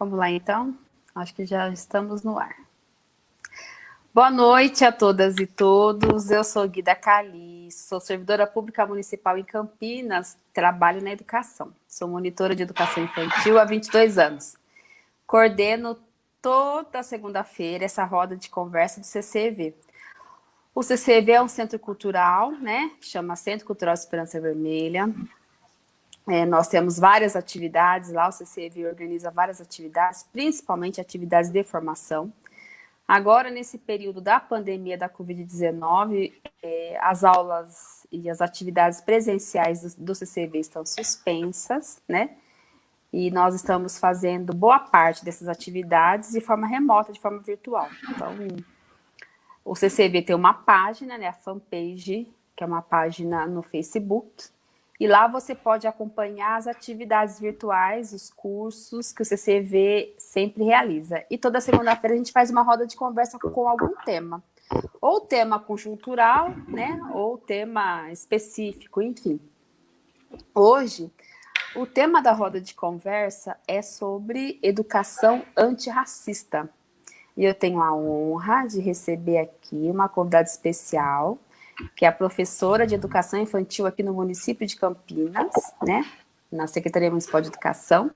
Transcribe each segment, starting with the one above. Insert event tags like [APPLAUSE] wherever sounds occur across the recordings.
Vamos lá, então. Acho que já estamos no ar. Boa noite a todas e todos. Eu sou Guida Cali, sou servidora pública municipal em Campinas, trabalho na educação. Sou monitora de educação infantil há 22 anos. Coordeno toda segunda-feira essa roda de conversa do CCV. O CCV é um centro cultural, né? Chama Centro Cultural Esperança Vermelha. É, nós temos várias atividades lá, o CCV organiza várias atividades, principalmente atividades de formação. Agora, nesse período da pandemia da Covid-19, é, as aulas e as atividades presenciais do, do CCV estão suspensas, né? E nós estamos fazendo boa parte dessas atividades de forma remota, de forma virtual. Então, o CCV tem uma página, né, a fanpage, que é uma página no Facebook, e lá você pode acompanhar as atividades virtuais, os cursos que o CCV sempre realiza. E toda segunda-feira a gente faz uma roda de conversa com algum tema. Ou tema conjuntural, né? Ou tema específico, enfim. Hoje, o tema da roda de conversa é sobre educação antirracista. E eu tenho a honra de receber aqui uma convidada especial, que é professora de educação infantil aqui no município de Campinas, né, na Secretaria Municipal de Educação,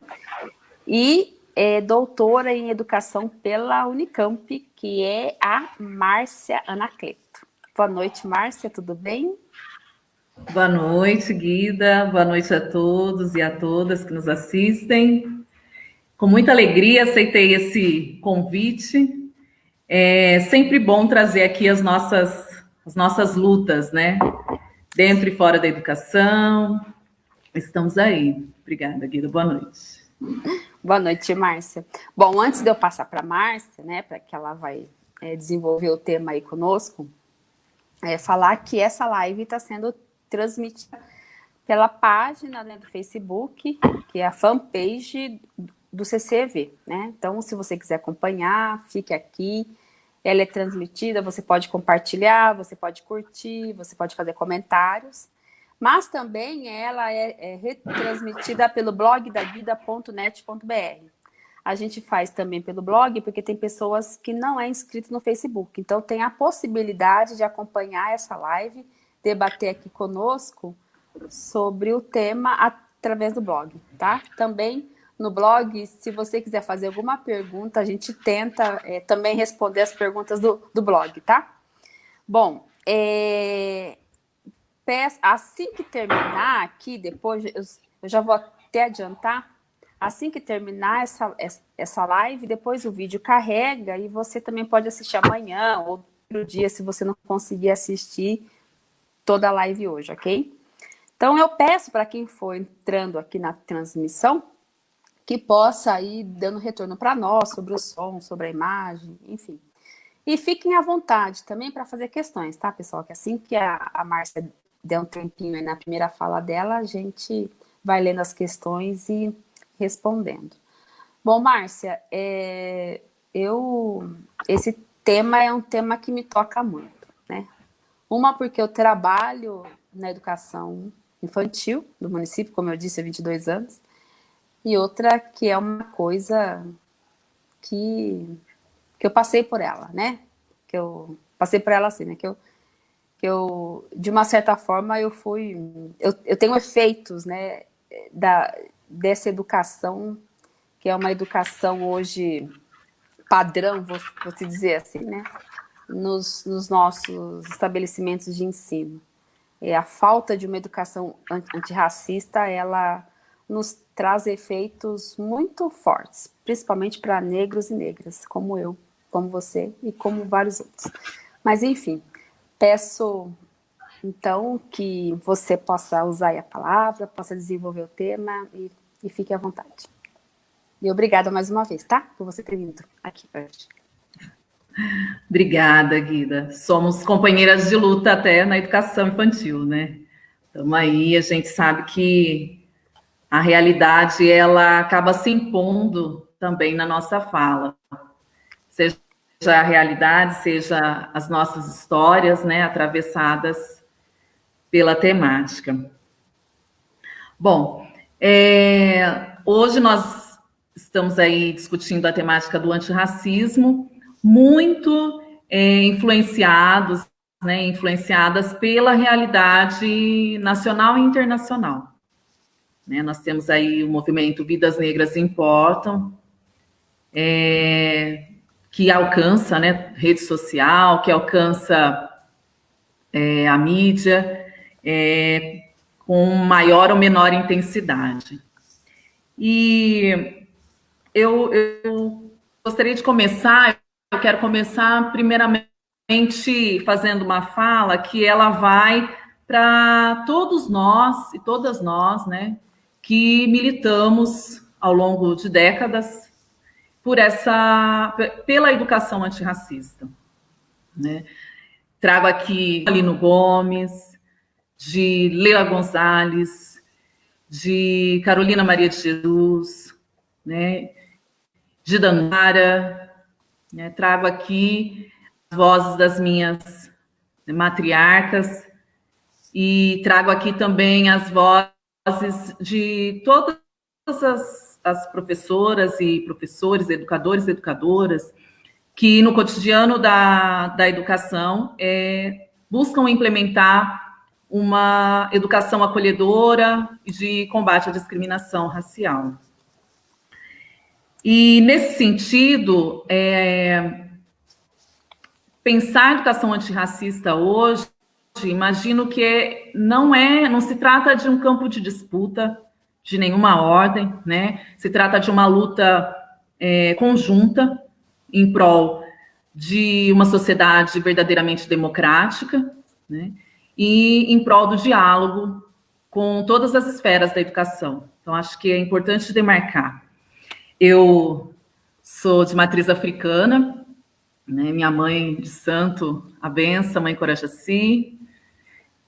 e é doutora em educação pela Unicamp, que é a Márcia Anacleto. Boa noite, Márcia, tudo bem? Boa noite, Guida, boa noite a todos e a todas que nos assistem. Com muita alegria aceitei esse convite. É sempre bom trazer aqui as nossas as nossas lutas, né? Dentro e fora da educação. Estamos aí. Obrigada, Guida. Boa noite. Boa noite, Márcia. Bom, antes de eu passar para a Márcia, né, para que ela vai é, desenvolver o tema aí conosco, é falar que essa live está sendo transmitida pela página né, do Facebook, que é a fanpage do CCV, né? Então, se você quiser acompanhar, fique aqui, ela é transmitida, você pode compartilhar, você pode curtir, você pode fazer comentários, mas também ela é, é retransmitida pelo blog da vida.net.br. A gente faz também pelo blog, porque tem pessoas que não é inscrito no Facebook, então tem a possibilidade de acompanhar essa live, debater aqui conosco sobre o tema através do blog, tá? Também no blog. Se você quiser fazer alguma pergunta, a gente tenta é, também responder as perguntas do, do blog, tá? Bom, é, assim que terminar aqui, depois eu, eu, já vou até adiantar, assim que terminar essa, essa live, depois o vídeo carrega e você também pode assistir amanhã ou outro dia, se você não conseguir assistir toda a live hoje, ok? Então, eu peço para quem for entrando aqui na transmissão, que possa ir dando retorno para nós sobre o som, sobre a imagem, enfim. E fiquem à vontade também para fazer questões, tá, pessoal? Que assim que a, a Márcia der um tempinho na primeira fala dela, a gente vai lendo as questões e respondendo. Bom, Márcia, é, eu, esse tema é um tema que me toca muito, né? Uma porque eu trabalho na educação infantil do município, como eu disse, há 22 anos, e outra que é uma coisa que, que eu passei por ela, né? Que eu passei por ela assim, né? Que eu, que eu de uma certa forma, eu fui... Eu, eu tenho efeitos, né? Da, dessa educação, que é uma educação hoje padrão, vou, vou te dizer assim, né? Nos, nos nossos estabelecimentos de ensino. É, a falta de uma educação antirracista, ela nos traz efeitos muito fortes, principalmente para negros e negras, como eu, como você e como vários outros. Mas, enfim, peço, então, que você possa usar a palavra, possa desenvolver o tema e, e fique à vontade. E obrigada mais uma vez, tá? Por você ter vindo aqui hoje. Obrigada, Guida. Somos companheiras de luta até na educação infantil, né? Então aí, a gente sabe que a realidade ela acaba se impondo também na nossa fala. Seja a realidade, seja as nossas histórias, né, atravessadas pela temática. Bom, é, hoje nós estamos aí discutindo a temática do antirracismo, muito é, influenciados, né, influenciadas pela realidade nacional e internacional. Né, nós temos aí o movimento Vidas Negras Importam, é, que alcança né, rede social, que alcança é, a mídia, é, com maior ou menor intensidade. E eu, eu gostaria de começar, eu quero começar primeiramente fazendo uma fala que ela vai para todos nós e todas nós, né, que militamos ao longo de décadas por essa pela educação antirracista, né? Trago aqui Alino Gomes, de Leila Gonzalez, de Carolina Maria de Jesus, né? De Danara, né? Trago aqui as vozes das minhas matriarcas e trago aqui também as vozes de todas as, as professoras e professores, educadores e educadoras, que no cotidiano da, da educação é, buscam implementar uma educação acolhedora de combate à discriminação racial. E, nesse sentido, é, pensar a educação antirracista hoje, imagino que não é, não se trata de um campo de disputa de nenhuma ordem, né? Se trata de uma luta é, conjunta em prol de uma sociedade verdadeiramente democrática, né? E em prol do diálogo com todas as esferas da educação. Então, acho que é importante demarcar. Eu sou de matriz africana, né? minha mãe de santo, a benção, mãe Corajaci.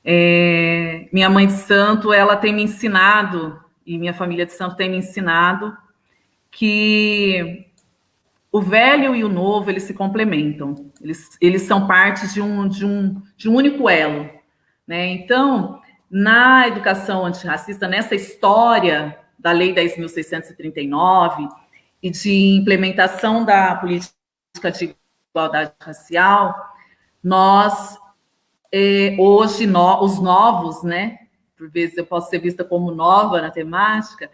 É, minha mãe de santo, ela tem me ensinado, e minha família de santo tem me ensinado, que o velho e o novo, eles se complementam. Eles, eles são partes de um, de, um, de um único elo. Né? Então, na educação antirracista, nessa história da Lei 10.639 e de implementação da política de igualdade racial, nós, eh, hoje, no, os novos, né? Por vezes eu posso ser vista como nova na temática,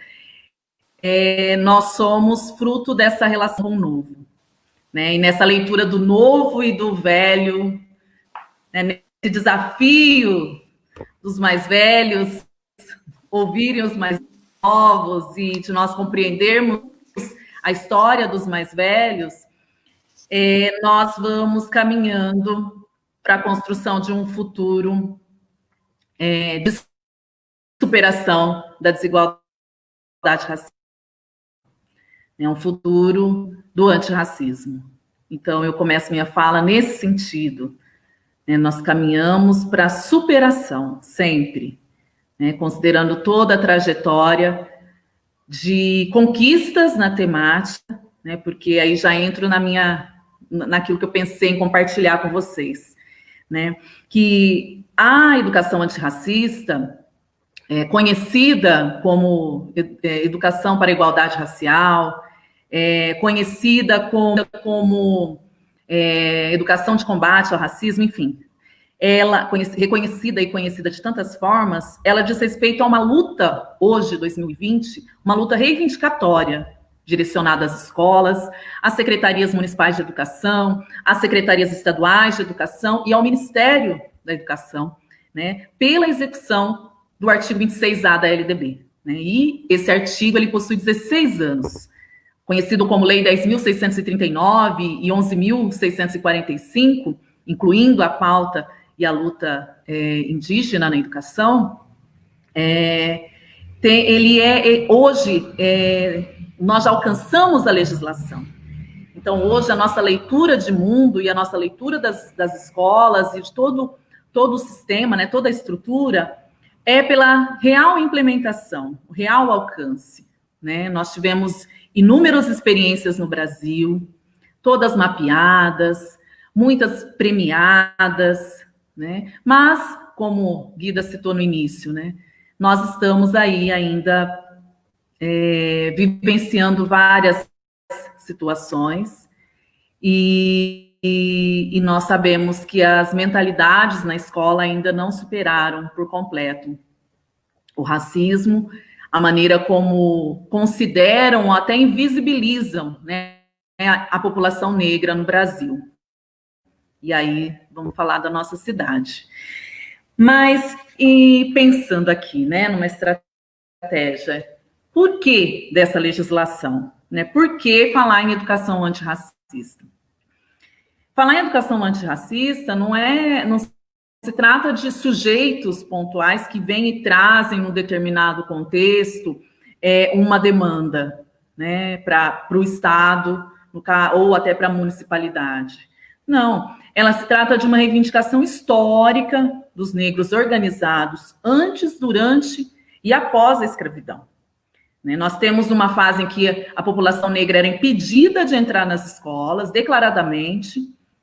é, nós somos fruto dessa relação com o novo. Né? E nessa leitura do novo e do velho, né? nesse desafio dos mais velhos, ouvirem os mais novos e de nós compreendermos a história dos mais velhos, é, nós vamos caminhando para a construção de um futuro é, de superação da desigualdade racial é um futuro do antirracismo. Então, eu começo minha fala nesse sentido. Né? Nós caminhamos para a superação, sempre, né? considerando toda a trajetória de conquistas na temática, né? porque aí já entro na minha, naquilo que eu pensei em compartilhar com vocês, né? que a educação antirracista, é, conhecida como é, educação para a igualdade racial, é, conhecida como, como é, educação de combate ao racismo, enfim. Ela, reconhecida e conhecida de tantas formas, ela diz respeito a uma luta, hoje, 2020, uma luta reivindicatória, direcionada às escolas, às secretarias municipais de educação, às secretarias estaduais de educação e ao Ministério da Educação, né, pela execução do artigo 26A da LDB. Né, e esse artigo ele possui 16 anos conhecido como Lei 10.639 e 11.645, incluindo a pauta e a luta é, indígena na educação, é, tem, ele é, é hoje é, nós já alcançamos a legislação. Então hoje a nossa leitura de mundo e a nossa leitura das, das escolas e de todo todo o sistema, né, toda a estrutura é pela real implementação, real alcance. Né? Nós tivemos inúmeras experiências no Brasil, todas mapeadas, muitas premiadas, né? Mas, como Guida citou no início, né? Nós estamos aí ainda é, vivenciando várias situações, e, e, e nós sabemos que as mentalidades na escola ainda não superaram por completo o racismo, a maneira como consideram, até invisibilizam né, a, a população negra no Brasil. E aí, vamos falar da nossa cidade. Mas, e pensando aqui, né, numa estratégia, por que dessa legislação? Né? Por que falar em educação antirracista? Falar em educação antirracista não é, não se trata de sujeitos pontuais que vêm e trazem um determinado contexto é, uma demanda né, para o Estado ou até para a municipalidade. Não, ela se trata de uma reivindicação histórica dos negros organizados antes, durante e após a escravidão. Né, nós temos uma fase em que a população negra era impedida de entrar nas escolas, declaradamente,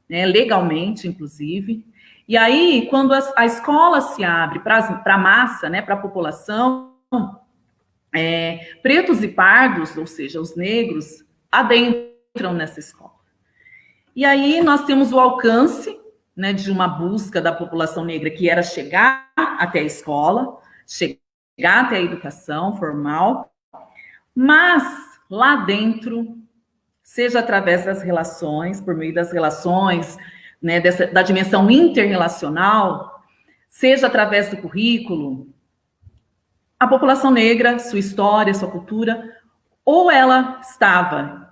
né, legalmente, inclusive. E aí, quando a, a escola se abre para a massa, né, para a população, é, pretos e pardos, ou seja, os negros, adentram nessa escola. E aí nós temos o alcance né, de uma busca da população negra, que era chegar até a escola, chegar até a educação formal, mas lá dentro, seja através das relações, por meio das relações, né, dessa, da dimensão interrelacional, seja através do currículo, a população negra, sua história, sua cultura, ou ela estava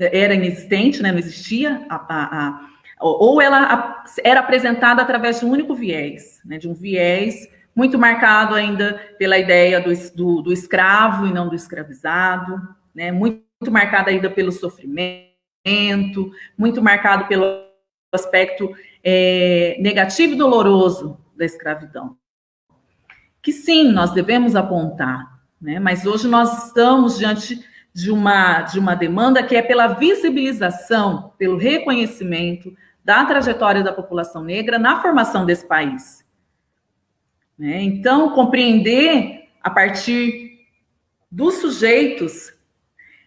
era inexistente, né, não existia, a, a, a, ou ela era apresentada através de um único viés, né, de um viés muito marcado ainda pela ideia do, do, do escravo e não do escravizado, né, muito, muito marcado ainda pelo sofrimento, muito marcado pelo aspecto é, negativo e doloroso da escravidão. Que sim, nós devemos apontar, né, mas hoje nós estamos diante de uma, de uma demanda que é pela visibilização, pelo reconhecimento da trajetória da população negra na formação desse país. Né? Então, compreender a partir dos sujeitos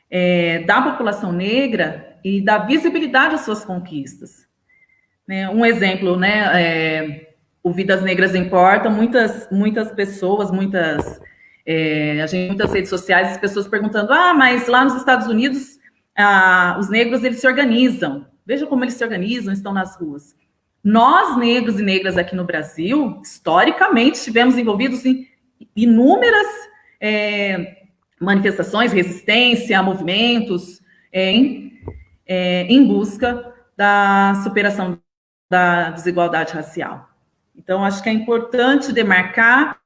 é, da população negra e da visibilidade às suas conquistas. Né? Um exemplo, né, é, o Vidas Negras Importa, muitas, muitas pessoas, muitas é, a gente muitas redes sociais, as pessoas perguntando: ah, mas lá nos Estados Unidos ah, os negros eles se organizam. Veja como eles se organizam, estão nas ruas. Nós, negros e negras aqui no Brasil, historicamente, estivemos envolvidos em inúmeras é, manifestações, resistência, movimentos, é, em, é, em busca da superação da desigualdade racial. Então, acho que é importante demarcar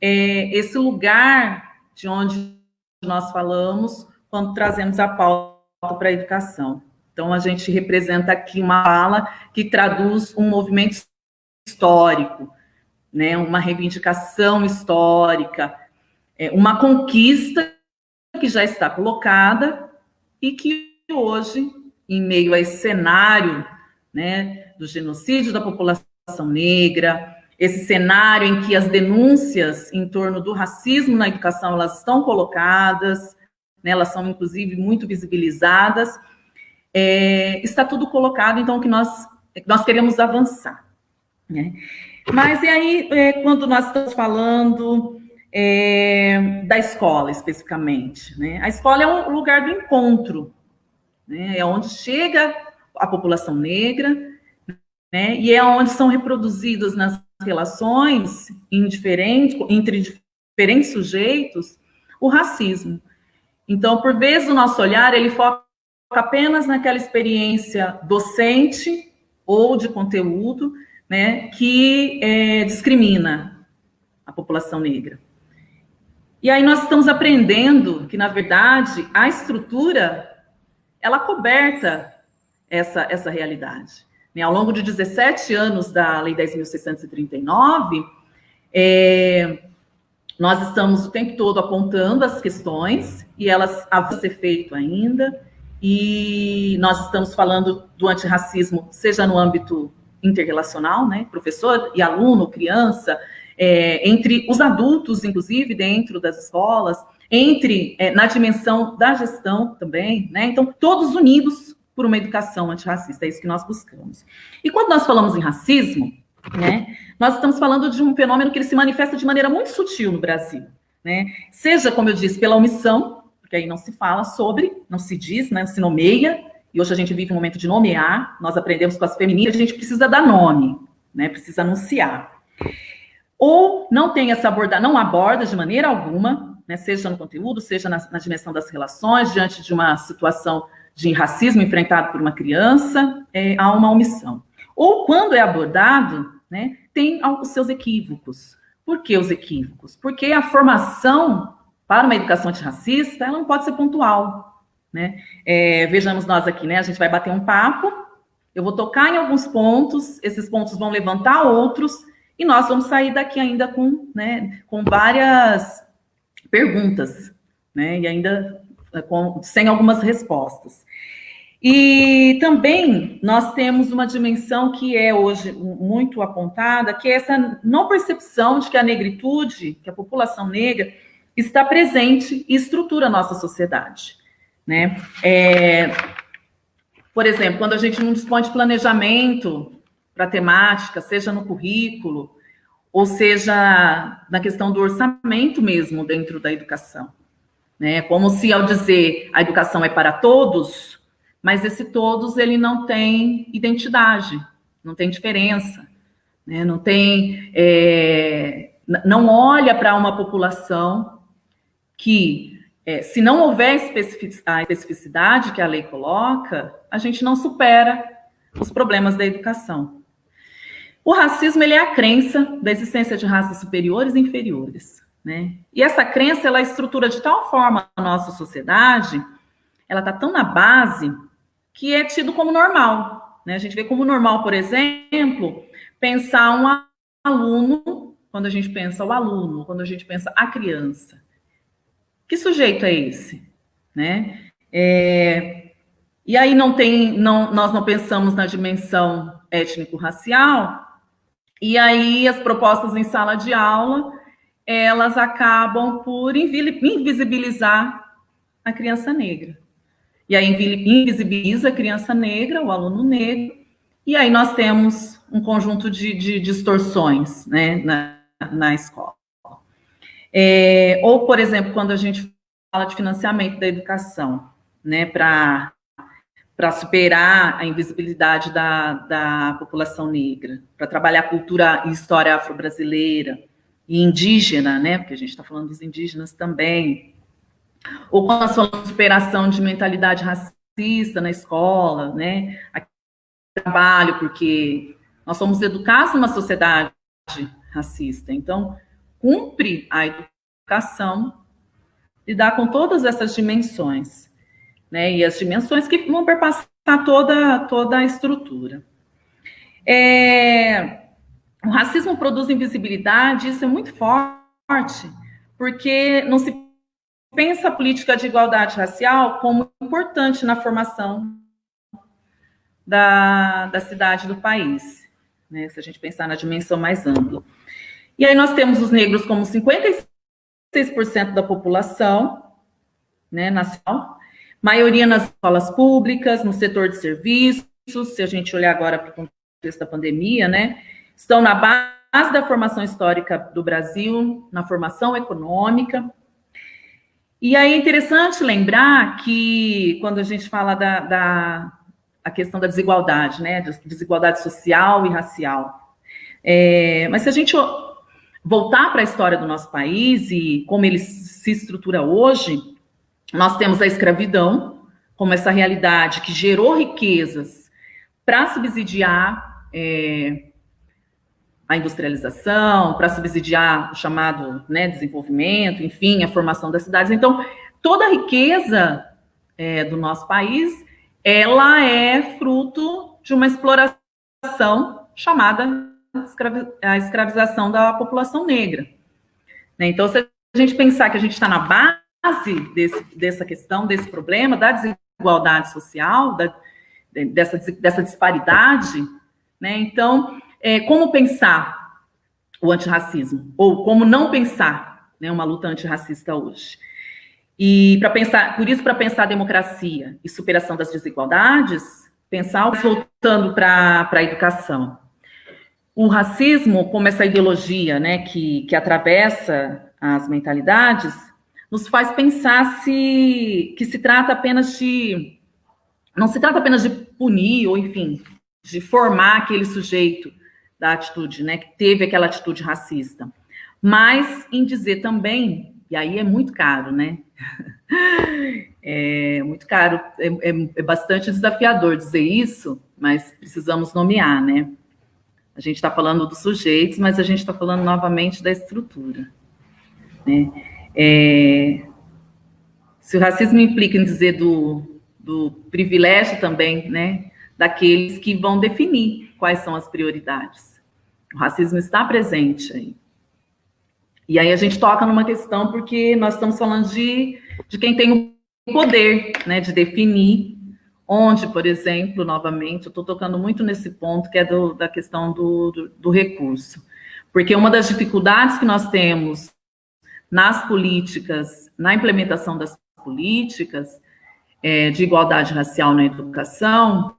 é, esse lugar de onde nós falamos quando trazemos a pauta para a educação. Então, a gente representa aqui uma fala que traduz um movimento histórico, né, uma reivindicação histórica, é, uma conquista que já está colocada e que hoje, em meio a esse cenário né, do genocídio da população negra, esse cenário em que as denúncias em torno do racismo na educação elas estão colocadas, né, elas são inclusive muito visibilizadas, é, está tudo colocado, então, que nós, nós queremos avançar. Né? Mas e aí, é, quando nós estamos falando é, da escola, especificamente, né? a escola é um lugar do encontro, né? é onde chega a população negra, né? e é onde são reproduzidas nas relações entre diferentes sujeitos o racismo. Então, por vezes, o nosso olhar, ele foca apenas naquela experiência docente ou de conteúdo, né, que é, discrimina a população negra. E aí nós estamos aprendendo que, na verdade, a estrutura, ela coberta essa, essa realidade. Né? Ao longo de 17 anos da Lei 10.639, é, nós estamos o tempo todo apontando as questões e elas a ser feito ainda, e nós estamos falando do antirracismo, seja no âmbito interrelacional, né, professor e aluno, criança, é, entre os adultos, inclusive, dentro das escolas, entre é, na dimensão da gestão também, né? Então, todos unidos por uma educação antirracista, é isso que nós buscamos. E quando nós falamos em racismo, né, nós estamos falando de um fenômeno que ele se manifesta de maneira muito sutil no Brasil, né? Seja, como eu disse, pela omissão, porque aí não se fala sobre, não se diz, né, se nomeia, e hoje a gente vive um momento de nomear, nós aprendemos com as femininas, a gente precisa dar nome, né, precisa anunciar. Ou não tem essa abordagem, não aborda de maneira alguma, né, seja no conteúdo, seja na, na dimensão das relações, diante de uma situação de racismo enfrentado por uma criança, é, há uma omissão. Ou quando é abordado, né, tem os seus equívocos. Por que os equívocos? Porque a formação para uma educação antirracista, ela não pode ser pontual. Né? É, vejamos nós aqui, né? A gente vai bater um papo, eu vou tocar em alguns pontos, esses pontos vão levantar outros, e nós vamos sair daqui ainda com, né, com várias perguntas, né? E ainda é, com, sem algumas respostas. E também nós temos uma dimensão que é hoje muito apontada, que é essa não percepção de que a negritude, que a população negra, está presente e estrutura a nossa sociedade. Né? É, por exemplo, quando a gente não dispõe de planejamento para temática, seja no currículo, ou seja na questão do orçamento mesmo dentro da educação. Né? Como se ao dizer a educação é para todos, mas esse todos ele não tem identidade, não tem diferença, né? não tem, é, não olha para uma população que, é, se não houver a especificidade que a lei coloca, a gente não supera os problemas da educação. O racismo ele é a crença da existência de raças superiores e inferiores. Né? E essa crença ela estrutura de tal forma a nossa sociedade, ela está tão na base que é tido como normal. Né? A gente vê como normal, por exemplo, pensar um aluno, quando a gente pensa o aluno, quando a gente pensa a criança. Que sujeito é esse? Né? É, e aí não tem, não, nós não pensamos na dimensão étnico-racial, e aí as propostas em sala de aula, elas acabam por invisibilizar a criança negra. E aí invisibiliza a criança negra, o aluno negro, e aí nós temos um conjunto de, de distorções né, na, na escola. É, ou, por exemplo, quando a gente fala de financiamento da educação, né, para superar a invisibilidade da, da população negra, para trabalhar cultura e história afro-brasileira e indígena, né, porque a gente está falando dos indígenas também, ou quando nós falamos de superação de mentalidade racista na escola, né, trabalho, porque nós somos educados numa sociedade racista, então cumpre a educação lidar com todas essas dimensões, né? E as dimensões que vão perpassar toda, toda a estrutura. É, o racismo produz invisibilidade, isso é muito forte, porque não se pensa a política de igualdade racial como importante na formação da, da cidade do país, né? Se a gente pensar na dimensão mais ampla. E aí nós temos os negros como 56% da população né, nacional, maioria nas escolas públicas, no setor de serviços, se a gente olhar agora para o contexto da pandemia, né, estão na base da formação histórica do Brasil, na formação econômica. E aí é interessante lembrar que, quando a gente fala da, da a questão da desigualdade, né, desigualdade social e racial, é, mas se a gente voltar para a história do nosso país e como ele se estrutura hoje, nós temos a escravidão como essa realidade que gerou riquezas para subsidiar é, a industrialização, para subsidiar o chamado né, desenvolvimento, enfim, a formação das cidades. Então, toda a riqueza é, do nosso país, ela é fruto de uma exploração chamada a escravização da população negra. Né? Então, se a gente pensar que a gente está na base desse, dessa questão, desse problema, da desigualdade social, da, dessa, dessa disparidade, né? então, é, como pensar o antirracismo? Ou como não pensar né, uma luta antirracista hoje? E para pensar, por isso, para pensar democracia e superação das desigualdades, pensar voltando para a educação. O racismo, como essa ideologia né, que, que atravessa as mentalidades, nos faz pensar se, que se trata apenas de. Não se trata apenas de punir, ou enfim, de formar aquele sujeito da atitude, né, que teve aquela atitude racista, mas em dizer também, e aí é muito caro, né? [LAUGHS] É muito caro, é, é, é bastante desafiador dizer isso, mas precisamos nomear, né? A gente está falando dos sujeitos, mas a gente está falando novamente da estrutura. Né? É, se o racismo implica em dizer do, do privilégio também, né, daqueles que vão definir quais são as prioridades. O racismo está presente aí. E aí a gente toca numa questão porque nós estamos falando de, de quem tem o poder, né, de definir onde, por exemplo, novamente, eu estou tocando muito nesse ponto que é do, da questão do, do, do recurso. Porque uma das dificuldades que nós temos nas políticas, na implementação das políticas é, de igualdade racial na educação,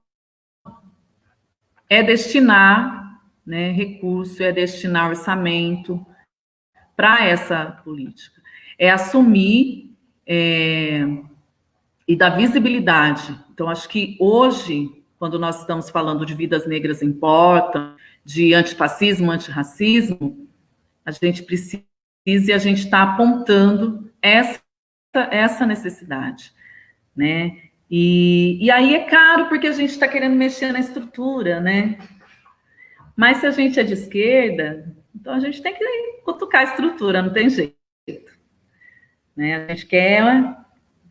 é destinar né, recurso, é destinar orçamento para essa política. É assumir é, e dar visibilidade. Então, acho que hoje, quando nós estamos falando de vidas negras importam, de antifascismo, antirracismo, a gente precisa e a gente está apontando essa, essa necessidade, né? E, e aí é caro porque a gente está querendo mexer na estrutura, né? Mas se a gente é de esquerda, então a gente tem que cutucar a estrutura, não tem jeito. Né? A gente quer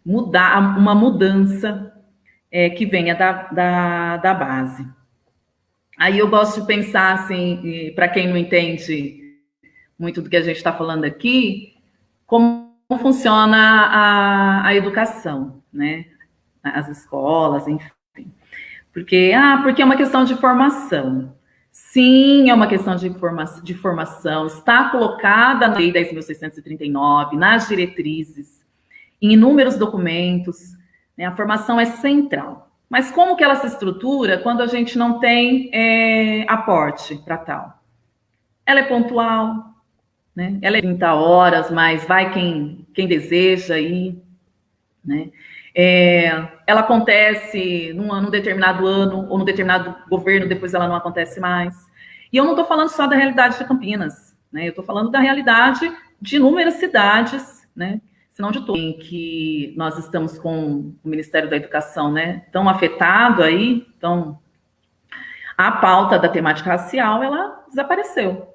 mudar, uma mudança é, que venha da, da, da base. Aí eu gosto de pensar assim, para quem não entende muito do que a gente está falando aqui, como funciona a, a educação, né? As escolas, enfim. Porque, ah, porque é uma questão de formação. Sim, é uma questão de, formação, de formação, está colocada na Lei 10.639, nas diretrizes, em inúmeros documentos, né? a formação é central. Mas como que ela se estrutura quando a gente não tem é, aporte para tal? Ela é pontual, né? Ela é 30 horas, mas vai quem, quem deseja ir. Né? É, ela acontece num, num, determinado ano ou num determinado governo, depois ela não acontece mais. E eu não estou falando só da realidade de Campinas, né? eu estou falando da realidade de inúmeras cidades, né? Se não de todas, em que nós estamos com o Ministério da Educação né? tão afetado aí, então a pauta da temática racial, ela desapareceu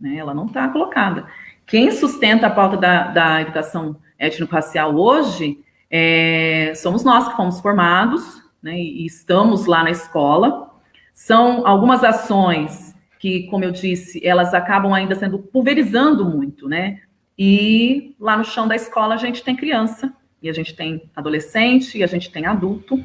né? ela não está colocada. Quem sustenta a pauta da, da educação étnico-racial hoje é, somos nós que fomos formados né, e estamos lá na escola. São algumas ações que, como eu disse, elas acabam ainda sendo pulverizando muito, né? E lá no chão da escola a gente tem criança, e a gente tem adolescente, e a gente tem adulto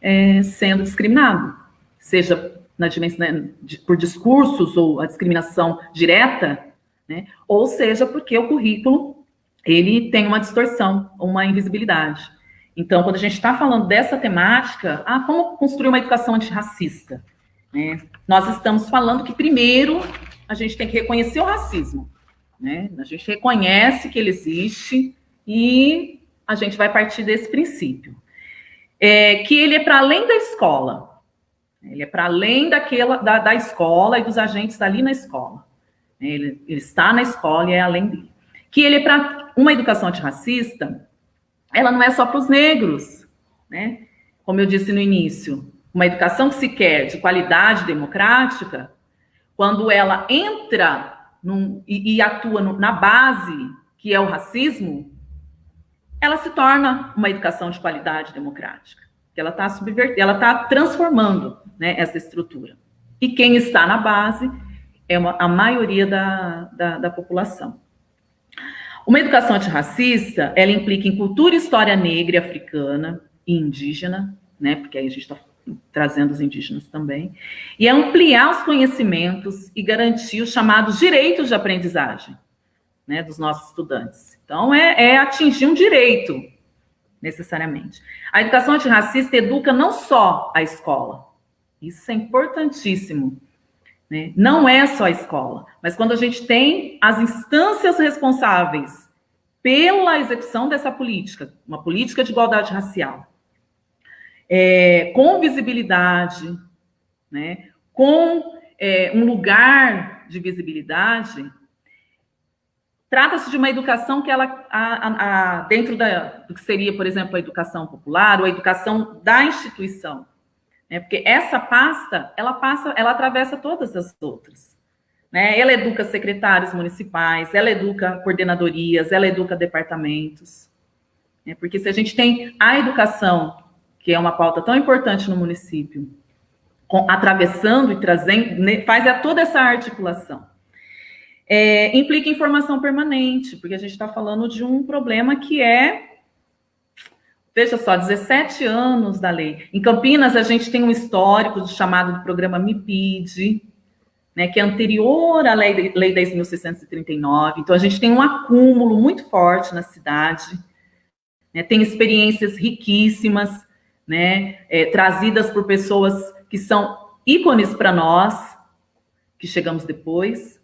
é, sendo discriminado, seja na dimensão, né, por discursos ou a discriminação direta, né? ou seja, porque o currículo ele tem uma distorção, uma invisibilidade. Então, quando a gente está falando dessa temática, ah, como construir uma educação antirracista? Né? Nós estamos falando que, primeiro, a gente tem que reconhecer o racismo. Né? A gente reconhece que ele existe e a gente vai partir desse princípio. É, que ele é para além da escola. Ele é para além daquela da, da, escola e dos agentes ali na escola. Ele, ele está na escola e é além dele. Que ele é para uma educação antirracista, ela não é só para os negros, né? Como eu disse no início, uma educação que se quer de qualidade democrática, quando ela entra num, e, e, atua no, na base, que é o racismo, ela se torna uma educação de qualidade democrática que ela está subvertendo, ela está transformando né, essa estrutura. E quem está na base é uma, a maioria da, da, da população. Uma educação antirracista, ela implica em cultura e história negra e africana e indígena, né, porque aí a gente está trazendo os indígenas também, e é ampliar os conhecimentos e garantir os chamados direitos de aprendizagem. né, dos nossos estudantes. Então, é, é atingir um direito, necessariamente. A educação antirracista educa não só a escola, isso é importantíssimo. Né? Não é só a escola, mas quando a gente tem as instâncias responsáveis pela execução dessa política, uma política de igualdade racial, é, com visibilidade, né, com é, um lugar de visibilidade, trata-se de uma educação que ela, a, a, a, dentro da, do que seria, por exemplo, a educação popular ou a educação da instituição, né, porque essa pasta, ela passa, ela atravessa todas as outras. Né? Ela educa secretários municipais, ela educa coordenadorias, ela educa departamentos. Né? Porque se a gente tem a educação, que é uma pauta tão importante no município, com, atravessando e trazendo, né, faz toda essa articulação. É, implica informação permanente, porque a gente está falando de um problema que é Veja só, 17 anos da lei. Em Campinas, a gente tem um histórico chamado do programa MIPID, né, que é anterior à lei, lei 10.639. Então, a gente tem um acúmulo muito forte na cidade, né, tem experiências riquíssimas, né, é, trazidas por pessoas que são ícones para nós, que chegamos depois.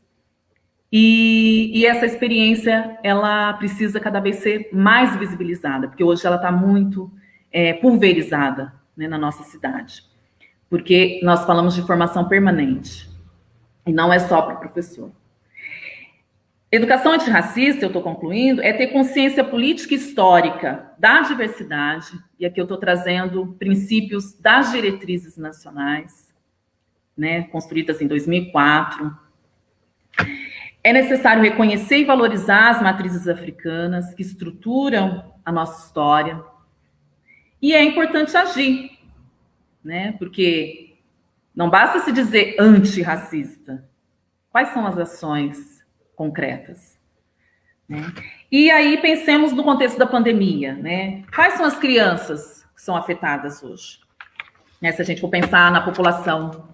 E, e, essa experiência, ela precisa cada vez ser mais visibilizada, porque hoje ela está muito é, pulverizada né, na nossa cidade. Porque nós falamos de formação permanente. E não é só para o professor. Educação antirracista, eu estou concluindo, é ter consciência política e histórica da diversidade, e aqui eu estou trazendo princípios das diretrizes nacionais, né, construídas em 2004. É necessário reconhecer e valorizar as matrizes africanas que estruturam a nossa história. E é importante agir, né, porque não basta se dizer antirracista. Quais são as ações concretas? Né? E aí pensemos no contexto da pandemia, né? Quais são as crianças que são afetadas hoje? Né? Se a gente for pensar na população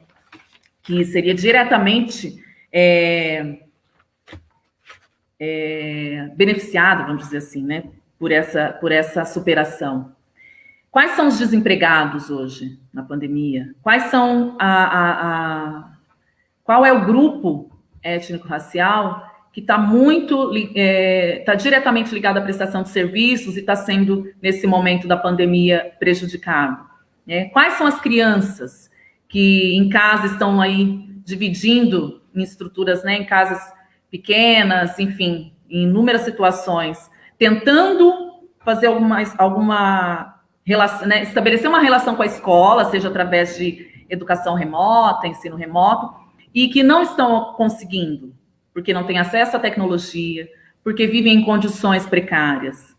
que seria diretamente é, é, beneficiada, vamos dizer assim, né? Por essa, por essa superação. Quais são os desempregados hoje na pandemia? Quais são a, a, a qual é o grupo étnico-racial que está muito está é, tá diretamente ligado à prestação de serviços e está sendo nesse momento da pandemia prejudicado? Né? Quais são as crianças que em casa estão aí dividindo em estruturas, né, em casas pequenas, enfim, em inúmeras situações, tentando fazer alguma, alguma relação, né, estabelecer uma relação com a escola, seja através de educação remota, ensino remoto, e que não estão conseguindo, porque não têm acesso à tecnologia, porque vivem em condições precárias.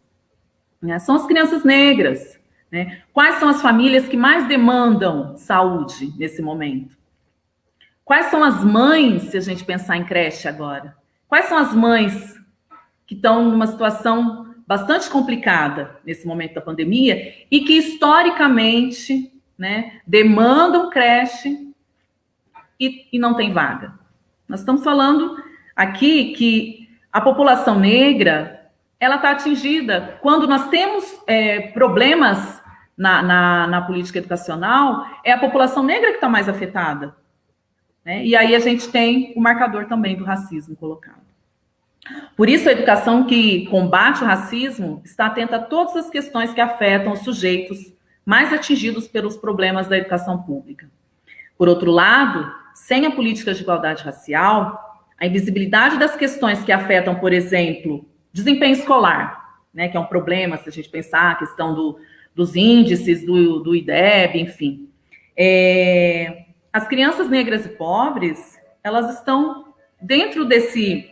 Né? São as crianças negras. Né? Quais são as famílias que mais demandam saúde nesse momento? Quais são as mães, se a gente pensar em creche agora? Quais são as mães que estão numa situação bastante complicada nesse momento da pandemia e que historicamente né, demandam creche e, e não tem vaga. Nós estamos falando aqui que a população negra ela está atingida quando nós temos é, problemas na, na, na, política educacional, é a população negra que está mais afetada. Né? E aí a gente tem o marcador também do racismo colocado. Por isso, a educação que combate o racismo está atenta a todas as questões que afetam os sujeitos mais atingidos pelos problemas da educação pública. Por outro lado, sem a política de igualdade racial, a invisibilidade das questões que afetam, por exemplo, desempenho escolar, né, que é um problema se a gente pensar a questão do, dos índices, do, do IDEB, enfim. É, as crianças negras e pobres, elas estão dentro desse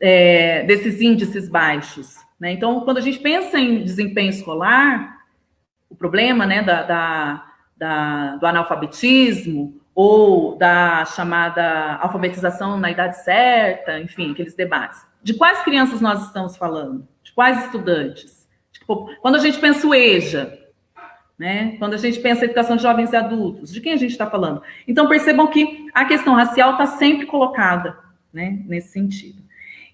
é, desses índices baixos. Né? Então, quando a gente pensa em desempenho escolar, o problema né, da, da, da, do analfabetismo ou da chamada alfabetização na idade certa, enfim, aqueles debates. De quais crianças nós estamos falando? De quais estudantes? Tipo, quando a gente pensa o EJA, né? Quando a gente pensa educação de jovens e adultos, de quem a gente está falando? Então percebam que a questão racial está sempre colocada, né? Nesse sentido.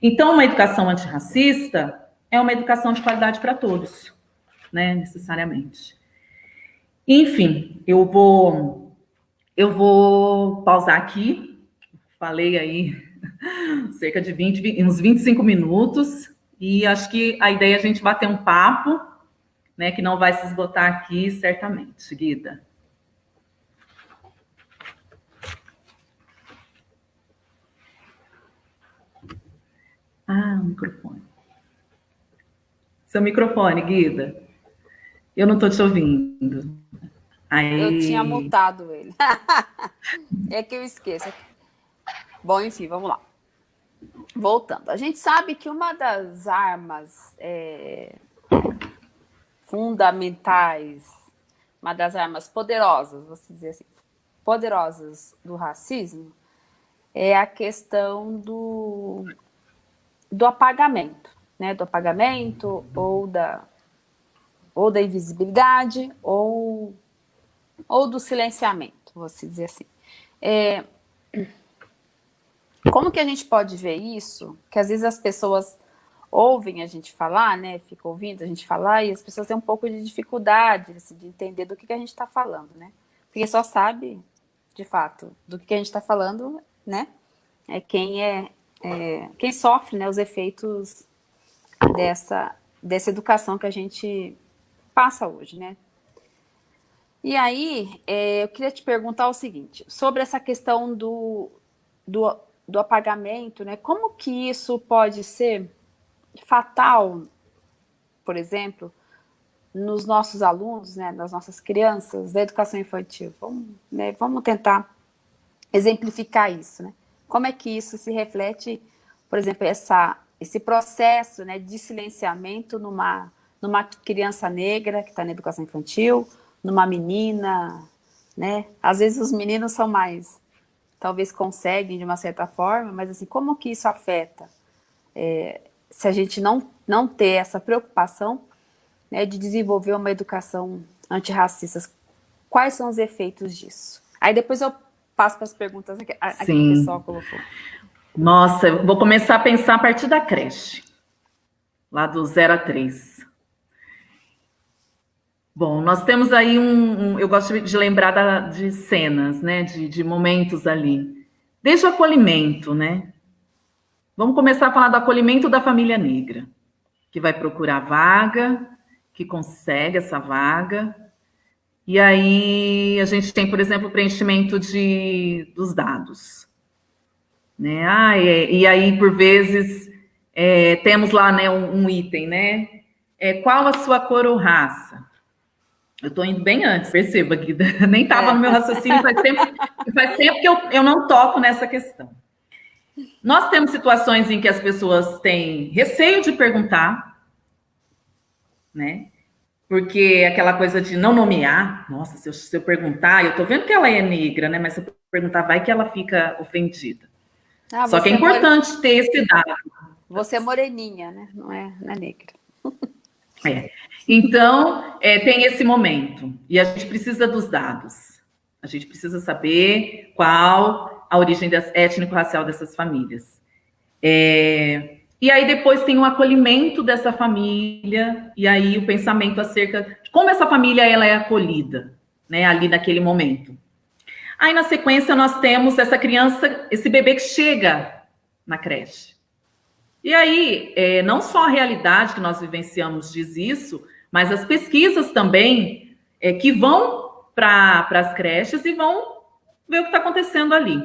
Então, uma educação antirracista é uma educação de qualidade para todos, né, necessariamente. Enfim, eu vou, eu vou pausar aqui, falei aí [LAUGHS] cerca de 20, uns 25 minutos, e acho que a ideia é a gente bater um papo, né, que não vai se esgotar aqui, certamente, Guida. Ah, o microfone. Seu microfone, Guida. Eu não estou te ouvindo. Aí... Eu tinha mutado ele. [LAUGHS] é que eu esqueço. Bom, enfim, vamos lá. Voltando. A gente sabe que uma das armas é, fundamentais, uma das armas poderosas, vou dizer assim, poderosas do racismo, é a questão do, do apagamento, né? Do apagamento ou da, ou da invisibilidade ou, ou do silenciamento, vou dizer assim. É, como que a gente pode ver isso? Que às vezes as pessoas ouvem a gente falar, né? Ficam ouvindo a gente falar e as pessoas têm um pouco de dificuldade assim, de entender do que, que a gente está falando, né? Porque só sabe, de fato, do que, que a gente está falando, né? É quem é, é, quem sofre, né? Os efeitos dessa dessa educação que a gente passa hoje, né? E aí, é, eu queria te perguntar o seguinte, sobre essa questão do, do, do apagamento, né? Como que isso pode ser fatal, por exemplo, nos nossos alunos, né, nas nossas crianças da educação infantil. Vamos, né, vamos tentar exemplificar isso, né? Como é que isso se reflete, por exemplo, essa, esse processo né, de silenciamento numa, numa criança negra que está na educação infantil, numa menina, né? Às vezes os meninos são mais, talvez conseguem de uma certa forma, mas assim, como que isso afeta é, se a gente não, não ter essa preocupação né, de desenvolver uma educação antirracista, quais são os efeitos disso? Aí depois eu passo para as perguntas aqui, aqui que o pessoal colocou. Nossa, eu vou começar a pensar a partir da creche, lá do 0 a 3. Bom, nós temos aí um, um eu gosto de lembrar da, de cenas, né, de, de momentos ali. Desde o acolhimento, né, Vamos começar a falar do acolhimento da família negra, que vai procurar vaga, que consegue essa vaga. E aí a gente tem, por exemplo, o preenchimento de, dos dados. Né? Ah, e, e aí, por vezes, é, temos lá né, um, um item, né? É, qual a sua cor ou raça? Eu estou indo bem antes, perceba, Guida. [LAUGHS] Nem estava no meu raciocínio, faz tempo, faz tempo que eu, eu não toco nessa questão. Nós temos situações em que as pessoas têm receio de perguntar, né? Porque aquela coisa de não nomear, nossa, se eu, se eu perguntar, eu tô vendo que ela é negra, né? Mas se eu perguntar, vai que ela fica ofendida. Ah, Só que é, é importante more... ter esse dado. Você é moreninha, né? Não é, não é negra. É. Então, é, tem esse momento. E a gente precisa dos dados. A gente precisa saber qual a origem étnico-racial dessas famílias. É, e aí depois tem o acolhimento dessa família, e aí o pensamento acerca de como essa família ela é acolhida, né, ali naquele momento. Aí na sequência nós temos essa criança, esse bebê que chega na creche. E aí, é, não só a realidade que nós vivenciamos diz isso, mas as pesquisas também é, que vão para as creches e vão ver o que está acontecendo ali.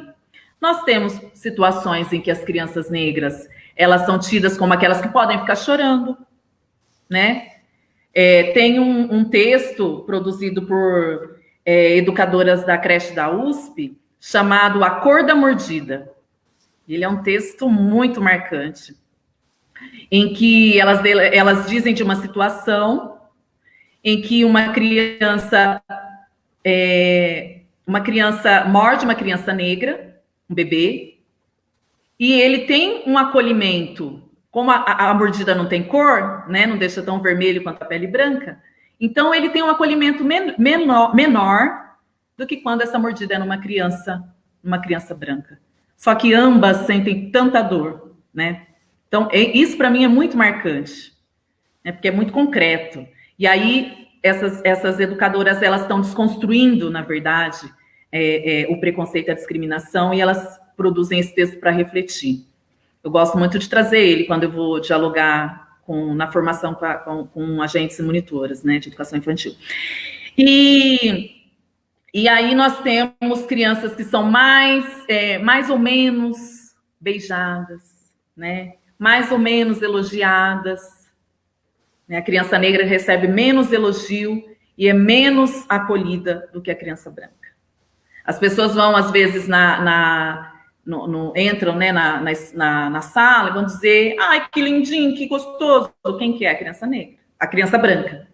Nós temos situações em que as crianças negras elas são tidas como aquelas que podem ficar chorando, né? É, tem um, um, texto produzido por é, educadoras da creche da USP chamado A Cor da Mordida. Ele é um texto muito marcante, em que elas, elas dizem de uma situação em que uma criança é, uma criança morde uma criança negra um bebê, e ele tem um acolhimento, como a, a, mordida não tem cor, né, não deixa tão vermelho quanto a pele branca, então ele tem um acolhimento men menor, menor do que quando essa mordida é numa criança, uma criança branca. Só que ambas sentem tanta dor, né? Então, é, isso para mim é muito marcante, né? porque é muito concreto. E aí, essas, essas educadoras, elas estão desconstruindo, na verdade, é, é, o preconceito e a discriminação, e elas produzem esse texto para refletir. Eu gosto muito de trazer ele quando eu vou dialogar com, na formação com, com, com agentes e monitoras né, de educação infantil. E, e aí nós temos crianças que são mais, é, mais ou menos beijadas, né? mais ou menos elogiadas. Né? A criança negra recebe menos elogio e é menos acolhida do que a criança branca. As pessoas vão, às vezes, na, na no, no, entram né, na, na, na, sala e vão dizer, ai, que lindinho, que gostoso. Quem que é? A criança negra, a criança branca.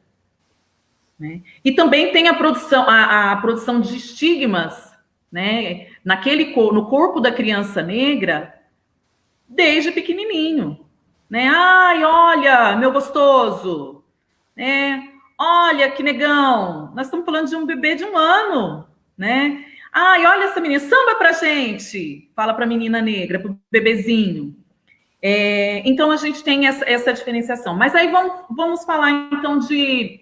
Né? E também tem a produção, a, a produção de estigmas né, naquele, no corpo da criança negra desde pequenininho. Né? Ai, olha, meu gostoso. Né? Olha, que negão. Nós estamos falando de um bebê de um ano. Né? Ai, olha essa menina, samba pra gente. Fala pra menina negra, pro bebezinho. É, então, a gente tem essa, essa, diferenciação. Mas aí vamos, vamos falar, então, de,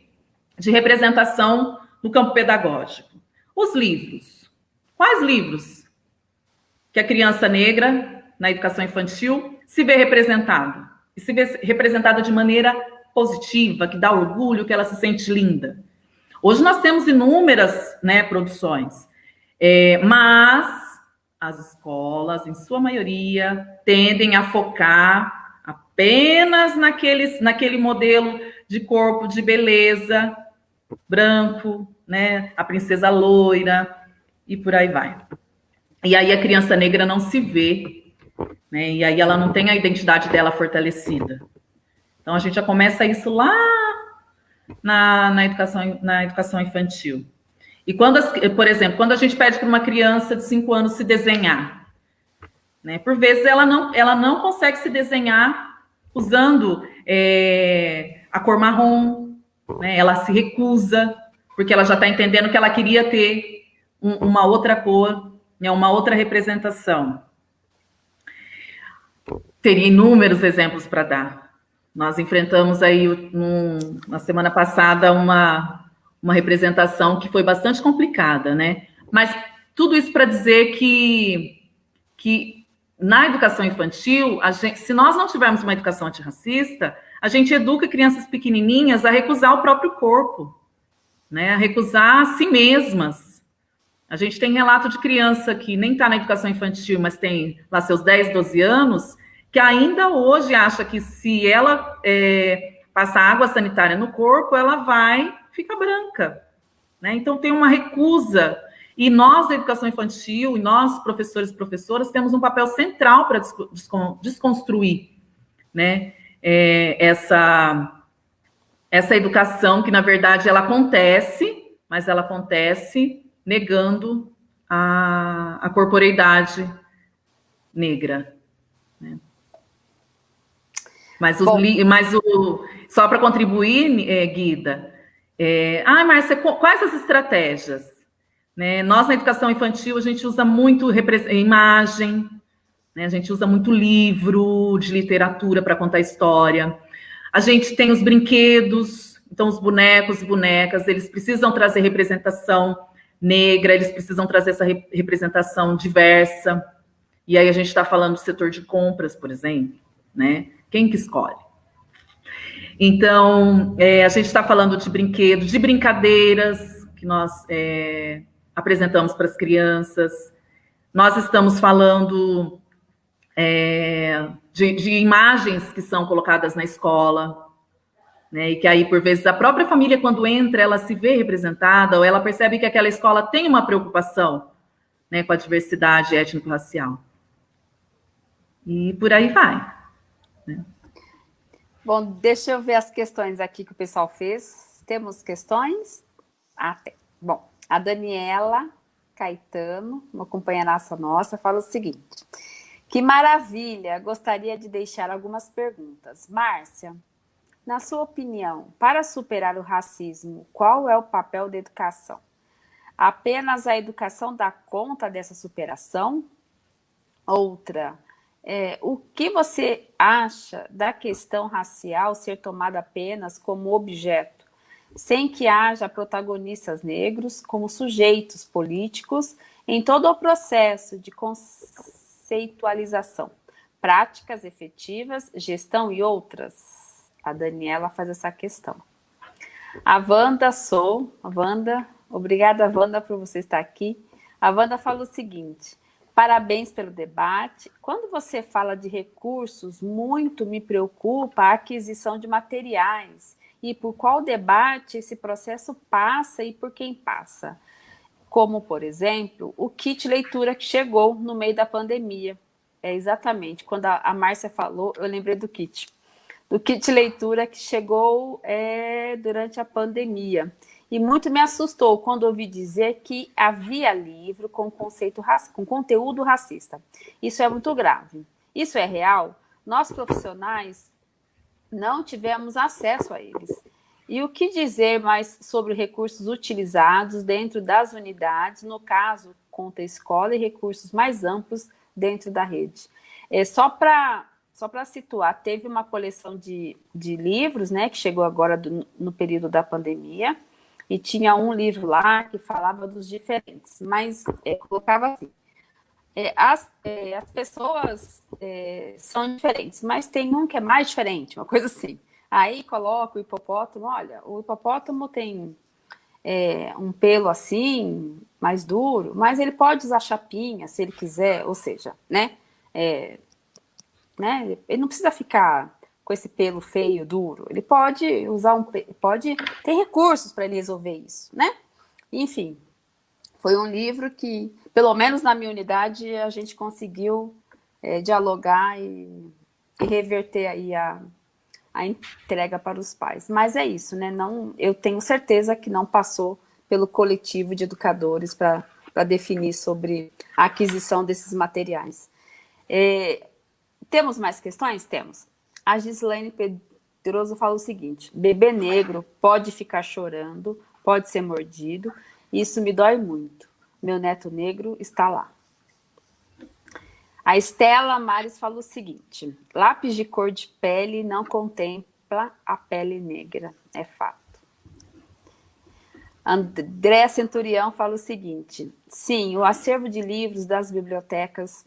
de representação no campo pedagógico. Os livros. Quais livros que a criança negra, na educação infantil, se vê representada? E se vê representada de maneira positiva, que dá orgulho, que ela se sente linda. Hoje nós temos inúmeras né, produções. É, mas as escolas, em sua maioria, tendem a focar apenas naqueles, naquele modelo de corpo de beleza, branco, né? A princesa loira e por aí vai. E aí a criança negra não se vê, né? E aí ela não tem a identidade dela fortalecida. Então a gente já começa isso lá na, na, educação, na educação infantil. E quando, as, por exemplo, quando a gente pede para uma criança de 5 anos se desenhar, né, por vezes ela não, ela não consegue se desenhar usando é, a cor marrom, né, ela se recusa, porque ela já está entendendo que ela queria ter um, uma outra cor, né, uma outra representação. Teria inúmeros exemplos para dar. Nós enfrentamos aí, na semana passada, uma uma representação que foi bastante complicada, né? Mas tudo isso para dizer que, que na educação infantil, gente, se nós não tivermos uma educação antirracista, a gente educa crianças pequenininhas a recusar o próprio corpo, né? A recusar a si mesmas. A gente tem relato de criança que nem está na educação infantil, mas tem lá seus 10, 12 anos, que ainda hoje acha que se ela é, passar água sanitária no corpo, ela vai fica branca. Né? Então, tem uma recusa. E nós, da educação infantil, e nós, professores e professoras, temos um papel central para desconstruir né? É, essa, essa educação que, na verdade, ela acontece, mas ela acontece negando a, a corporeidade negra. Mas, os, mas o, só para contribuir, é, Guida, é, ah, Márcia, quais as estratégias? Né? Nós, na educação infantil, a gente usa muito imagem, né? a gente usa muito livro de literatura para contar história. A gente tem os brinquedos, então os bonecos e bonecas, eles precisam trazer representação negra, eles precisam trazer essa representação diversa. E aí a gente está falando do setor de compras, por exemplo, né? Quem que escolhe? Então, é, a gente está falando de brinquedos, de brincadeiras que nós é, apresentamos para as crianças. Nós estamos falando é, de, de, imagens que são colocadas na escola, né, e que aí, por vezes, a própria família, quando entra, ela se vê representada, ou ela percebe que aquela escola tem uma preocupação né, com a diversidade étnico-racial. E por aí vai. Bom, deixa eu ver as questões aqui que o pessoal fez. Temos questões? Ah, tem. Bom, a Daniela Caetano, uma companheiraça nossa, fala o seguinte. Que maravilha! Gostaria de deixar algumas perguntas. Márcia, na sua opinião, para superar o racismo, qual é o papel da educação? Apenas a educação dá conta dessa superação? Outra, é, o que você acha da questão racial ser tomada apenas como objeto, sem que haja protagonistas negros como sujeitos políticos em todo o processo de conceitualização, práticas efetivas, gestão e outras? A Daniela faz essa questão. A Wanda Sou, Wanda, obrigada Wanda por você estar aqui. A Wanda fala o seguinte, Parabéns pelo debate. Quando você fala de recursos, muito me preocupa a aquisição de materiais e por qual debate esse processo passa e por quem passa. Como, por exemplo, o kit leitura que chegou no meio da pandemia. É exatamente, quando a, Márcia falou, eu lembrei do kit. Do kit leitura que chegou é, durante a pandemia. E muito me assustou quando ouvi dizer que havia livro com, conceito, com conteúdo racista. Isso é muito grave. Isso é real? Nós, profissionais, não tivemos acesso a eles. E o que dizer mais sobre recursos utilizados dentro das unidades, no caso, conta escola e recursos mais amplos dentro da rede? É, só para só para situar, teve uma coleção de, de livros, né, que chegou agora do, no período da pandemia, e tinha um livro lá que falava dos diferentes, mas é, colocava assim, é, as, é, as pessoas é, são diferentes, mas tem um que é mais diferente, uma coisa assim. Aí coloca o hipopótamo, olha, o hipopótamo tem é, um pelo assim, mais duro, mas ele pode usar chapinha se ele quiser, ou seja, né, é, né ele não precisa ficar com esse pelo feio, duro. Ele pode usar um... pode ter recursos para ele resolver isso, né? Enfim, foi um livro que, pelo menos na minha unidade, a gente conseguiu é, dialogar e, e, reverter aí a, a entrega para os pais. Mas é isso, né? Não, eu tenho certeza que não passou pelo coletivo de educadores para definir sobre a aquisição desses materiais. É, temos mais questões? Temos. A Gislaine Pedroso fala o seguinte, bebê negro pode ficar chorando, pode ser mordido, isso me dói muito. Meu neto negro está lá. A Estela Mares fala o seguinte, lápis de cor de pele não contempla a pele negra, é fato. André Centurião fala o seguinte, sim, o acervo de livros das bibliotecas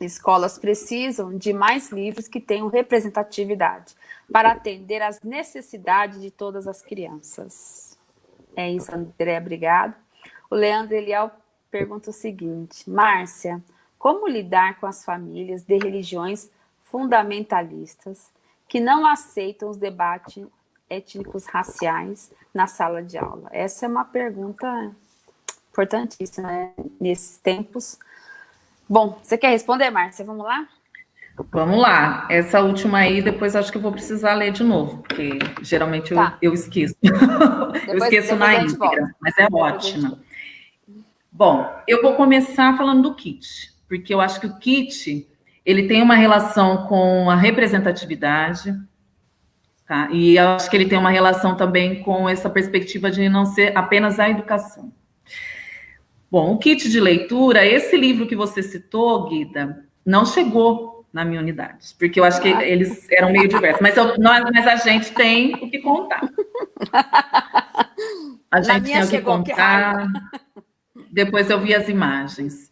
Escolas precisam de mais livros que tenham representatividade para atender às necessidades de todas as crianças. É isso, André, obrigado. O Leandro Eliel pergunta o seguinte, Márcia, como lidar com as famílias de religiões fundamentalistas que não aceitam os debates étnicos raciais na sala de aula? Essa é uma pergunta importantíssima né? nesses tempos Bom, você quer responder, Márcia? Vamos lá? Vamos lá. Essa última aí, depois acho que eu vou precisar ler de novo, porque geralmente tá. eu, [LAUGHS] eu, esqueço. Depois, eu esqueço na íntegra, mas é ótima. Bom, eu vou começar falando do kit, porque eu acho que o kit, ele tem uma relação com a representatividade, tá? E eu acho que ele tem uma relação também com essa perspectiva de não ser apenas a educação. Bom, o kit de leitura, esse livro que você citou, Guida, não chegou na minha unidade, porque eu acho que eles eram meio diversos, mas, eu, nós, mas a gente tem o que contar. [LAUGHS] A gente tem o que contar. Que Depois eu vi as imagens.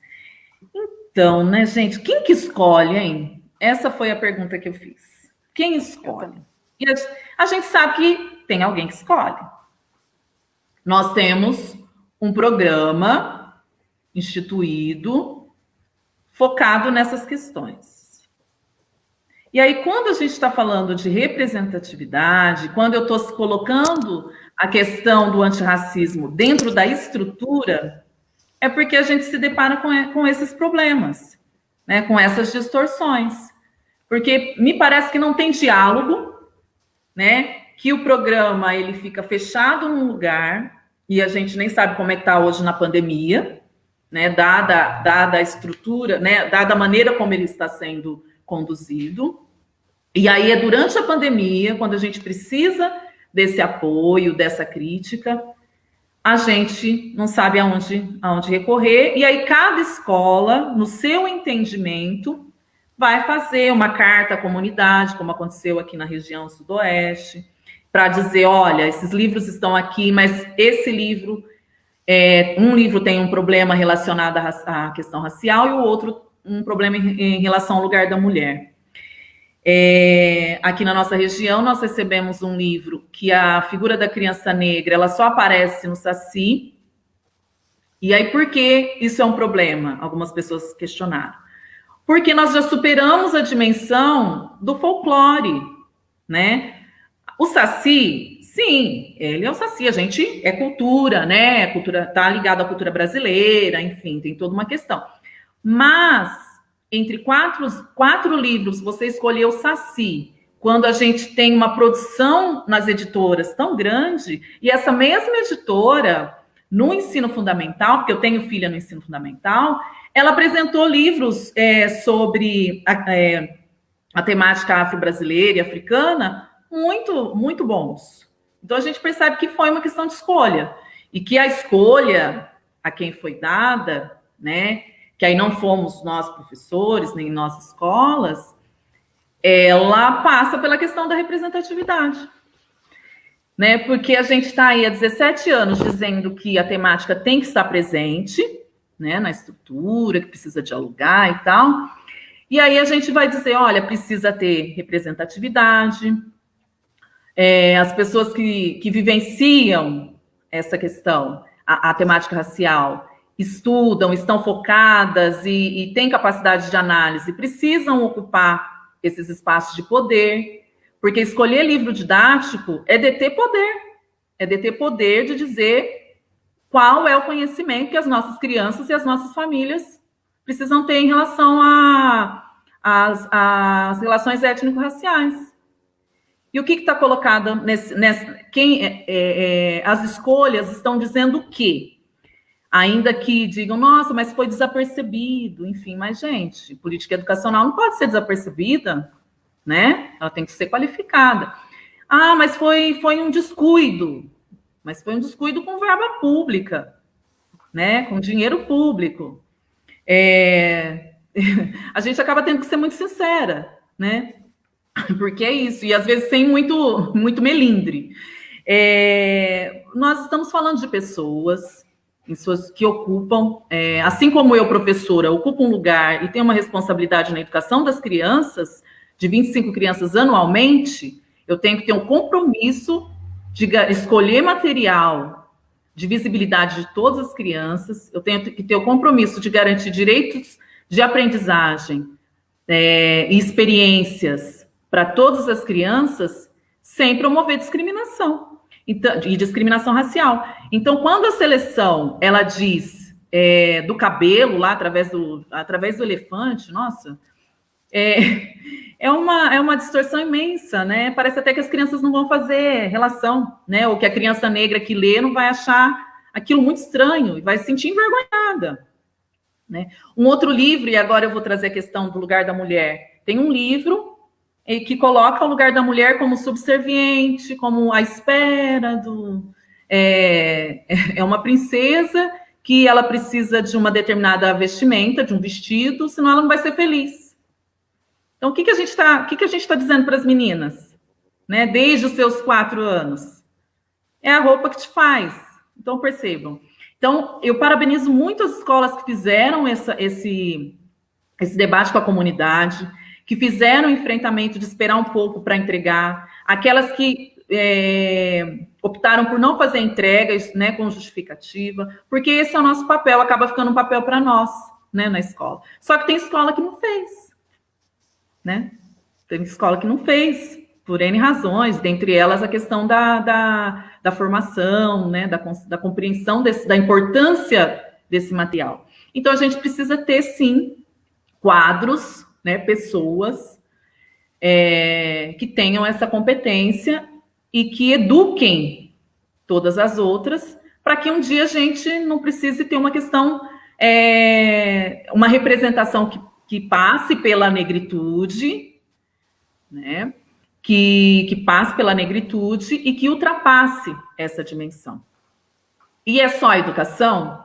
Então, né, gente, quem que escolhe, hein? Essa foi a pergunta que eu fiz. Quem escolhe? E a, a gente sabe que tem alguém que escolhe. Nós temos um programa instituído focado nessas questões. E aí, quando a gente está falando de representatividade, quando eu estou colocando a questão do antirracismo dentro da estrutura, é porque a gente se depara com, com esses problemas, né, com essas distorções. Porque me parece que não tem diálogo, né, que o programa ele fica fechado num lugar, e a gente nem sabe como é que está hoje na pandemia, né, dada, dada a estrutura, né, dada a maneira como ele está sendo conduzido. E aí é durante a pandemia, quando a gente precisa desse apoio, dessa crítica, a gente não sabe aonde, aonde recorrer, e aí cada escola, no seu entendimento, vai fazer uma carta à comunidade, como aconteceu aqui na região sudoeste, para dizer, olha, esses livros estão aqui, mas esse livro, é, um livro tem um problema relacionado à, questão racial e o outro um problema em, em relação ao lugar da mulher. É, aqui na nossa região, nós recebemos um livro que a figura da criança negra, ela só aparece no Saci. E aí, por que isso é um problema? Algumas pessoas questionaram. Porque nós já superamos a dimensão do folclore, né? O Saci, sim, ele é o Saci, a gente é cultura, né? A cultura tá ligado à cultura brasileira, enfim, tem toda uma questão. Mas entre quatro, quatro livros, você escolheu Saci, quando a gente tem uma produção nas editoras tão grande, e essa mesma editora, no ensino fundamental, porque eu tenho filha no ensino fundamental, ela apresentou livros é, sobre a, é, a temática afro-brasileira e africana muito, muito bons. Então a gente percebe que foi uma questão de escolha e que a escolha a quem foi dada, né, que aí não fomos nós professores nem nós escolas, ela passa pela questão da representatividade. Né? Porque a gente está aí há 17 anos dizendo que a temática tem que estar presente, né, na estrutura, que precisa dialogar e tal. E aí a gente vai dizer, olha, precisa ter representatividade, é, as pessoas que, que vivenciam essa questão, a, a, temática racial, estudam, estão focadas e, e têm capacidade de análise, precisam ocupar esses espaços de poder, porque escolher livro didático é deter poder, é deter poder de dizer qual é o conhecimento que as nossas crianças e as nossas famílias precisam ter em relação às relações étnico-raciais. E o que está colocado nesse, quem é, é, é, as escolhas estão dizendo o quê? Ainda que digam, nossa, mas foi desapercebido, enfim, mas gente, política educacional não pode ser desapercebida, né? Ela tem que ser qualificada. Ah, mas foi, foi um descuido mas foi um descuido com verba pública, né? com dinheiro público. É... [LAUGHS] a gente acaba tendo que ser muito sincera, né? [LAUGHS] Porque é isso, e às vezes sem muito, muito melindre. É... Nós estamos falando de pessoas que ocupam, é, assim como eu, professora, ocupo um lugar e tenho uma responsabilidade na educação das crianças, de 25 crianças anualmente, eu tenho que ter um compromisso de escolher material de visibilidade de todas as crianças, eu tenho que ter o compromisso de garantir direitos de aprendizagem é, e experiências para todas as crianças, sem promover discriminação então, e discriminação racial. Então, quando a seleção ela diz é, do cabelo lá através do através do elefante, nossa, é, [LAUGHS] é uma, é uma distorção imensa, né? Parece até que as crianças não vão fazer relação, né? Ou que a criança negra que lê não vai achar aquilo muito estranho e vai se sentir envergonhada. Né? Um outro livro, e agora eu vou trazer a questão do lugar da mulher. Tem um livro que coloca o lugar da mulher como subserviente, como a espera do. É, é uma princesa que ela precisa de uma determinada vestimenta, de um vestido, senão ela não vai ser feliz. Então, o que, que a gente está tá dizendo para as meninas? Né, desde os seus quatro anos? É a roupa que te faz. Então, percebam. Então, eu parabenizo muito as escolas que fizeram essa, esse, esse debate com a comunidade, que fizeram o enfrentamento de esperar um pouco para entregar, aquelas que é, optaram por não fazer entregas né, com justificativa, porque esse é o nosso papel, acaba ficando um papel para nós né, na escola. Só que tem escola que não fez né? Tem escola que não fez, por N razões, dentre elas a questão da, da, da formação, né? da, da compreensão desse, da importância desse material. Então, a gente precisa ter, sim, quadros, né? pessoas é, que tenham essa competência e que eduquem todas as outras, para que um dia a gente não precise ter uma questão, é, uma representação que que passe pela negritude, né? Que, que passe pela negritude e que ultrapasse essa dimensão. E é só a educação?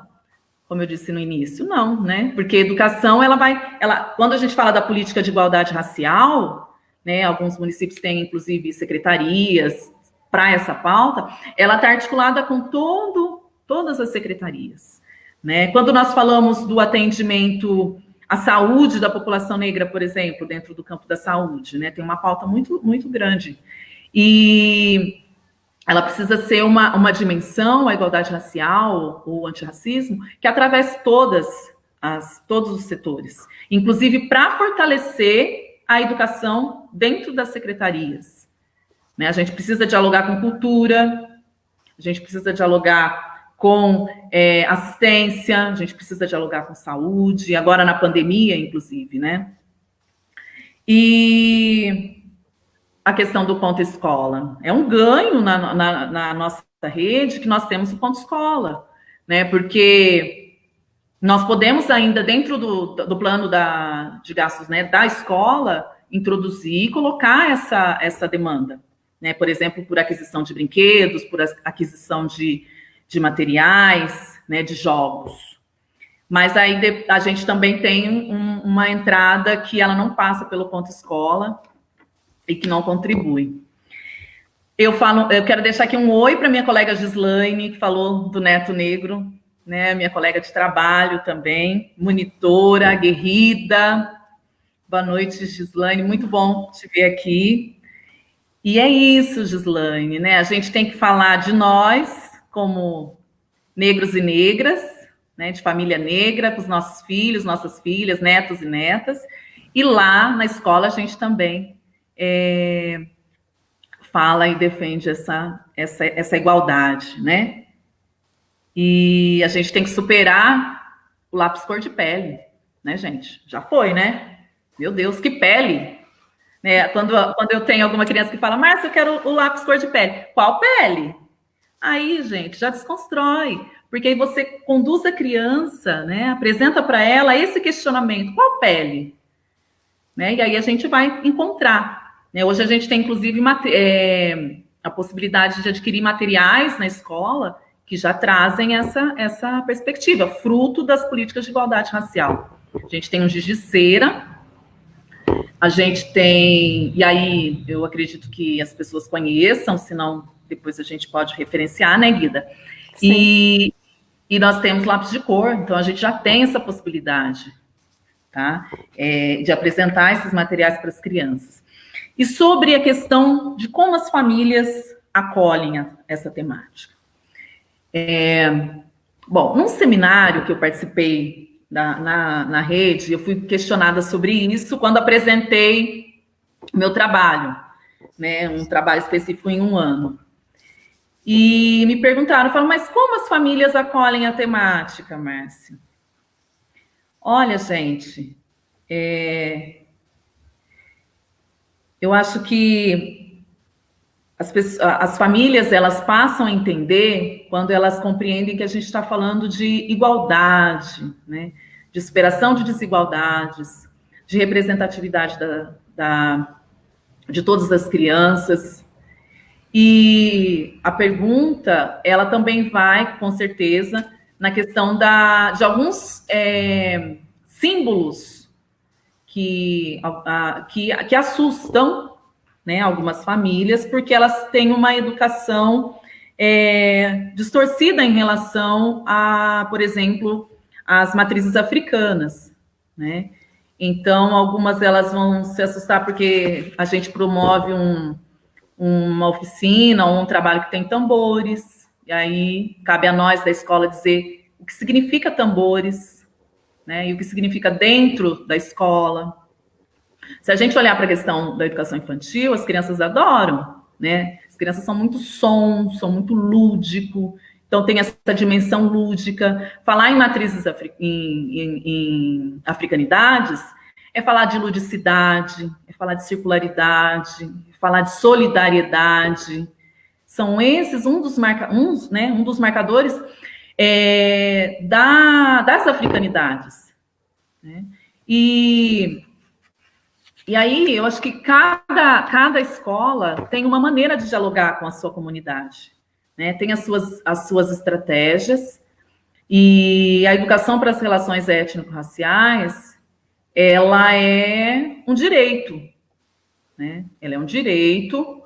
Como eu disse no início, não, né? Porque educação, ela vai, ela, quando a gente fala da política de igualdade racial, né, alguns municípios têm, inclusive, secretarias para essa pauta, ela está articulada com todo, todas as secretarias. Né? Quando nós falamos do atendimento à saúde da população negra, por exemplo, dentro do campo da saúde, né, tem uma pauta muito, muito grande. E ela precisa ser uma, uma dimensão, a igualdade racial, o antirracismo, que atravesse todas as, todos os setores, inclusive para fortalecer a educação dentro das secretarias. Né? A gente precisa dialogar com cultura, a gente precisa dialogar com é, assistência, a gente precisa dialogar com saúde, agora na pandemia, inclusive, né? E a questão do ponto escola. É um ganho na, na, na nossa rede que nós temos o ponto escola, né? Porque nós podemos ainda, dentro do, do plano da, de gastos né, da escola, introduzir e colocar essa, essa demanda. Né? Por exemplo, por aquisição de brinquedos, por aquisição de, de materiais, né, de jogos. Mas aí a gente também tem um, uma entrada que ela não passa pelo ponto escola, e que não contribui. Eu falo, eu quero deixar aqui um oi para minha colega Gislaine, que falou do Neto Negro, né? Minha colega de trabalho também, monitora, aguerrida. Boa noite, Gislaine, muito bom te ver aqui. E é isso, Gislaine, né? A gente tem que falar de nós como negros e negras, né? De família negra, com os nossos filhos, nossas filhas, netos e netas. E lá na escola a gente também é, fala e defende essa, essa, essa igualdade, né? E a gente tem que superar o lápis cor de pele, né, gente? Já foi, né? Meu Deus, que pele! Né? Quando, quando eu tenho alguma criança que fala, Márcia, eu quero o lápis cor de pele. Qual pele? Aí, gente, já desconstrói, porque aí você conduz a criança, né? Apresenta para ela esse questionamento: qual pele? Né? E aí a gente vai encontrar né? Hoje a gente tem, inclusive, é, a possibilidade de adquirir materiais na escola que já trazem essa, essa perspectiva, fruto das políticas de igualdade racial. A gente tem um giz de cera, a gente tem, e aí eu acredito que as pessoas conheçam, senão depois a gente pode referenciar, né, Guida? E, e nós temos lápis de cor, então a gente já tem essa possibilidade, tá? É, de apresentar esses materiais para as crianças. E sobre a questão de como as famílias acolhem essa temática. É, bom, num seminário que eu participei da, na, na rede, eu fui questionada sobre isso quando apresentei meu trabalho, né, um trabalho específico em um ano. E me perguntaram, falaram, mas como as famílias acolhem a temática, Márcia? Olha, gente, é, eu acho que as, pessoas, as famílias elas passam a entender quando elas compreendem que a gente está falando de igualdade, né? de superação de desigualdades, de representatividade da, da, de todas as crianças. E a pergunta, ela também vai, com certeza, na questão da, de alguns é, símbolos que, a, que, que assustam né, algumas famílias, porque elas têm uma educação é, distorcida em relação a, por exemplo, as matrizes africanas, né? Então, algumas elas vão se assustar porque a gente promove um, uma oficina um trabalho que tem tambores, e aí cabe a nós da escola dizer o que significa tambores, né? E o que significa dentro da escola. Se a gente olhar para a questão da educação infantil, as crianças adoram, né? As crianças são muito som, são muito lúdico, então tem essa dimensão lúdica. Falar em matrizes afri em, em, em africanidades é falar de ludicidade, é falar de circularidade, é falar de solidariedade. São esses um dos, marca, uns, né, um dos marcadores é, da, das africanidades. Né? E, e aí, eu acho que cada, cada escola tem uma maneira de dialogar com a sua comunidade, né? tem as suas, as suas estratégias, E a educação para as relações étnico-raciais, ela é um direito, né? Ela é um direito,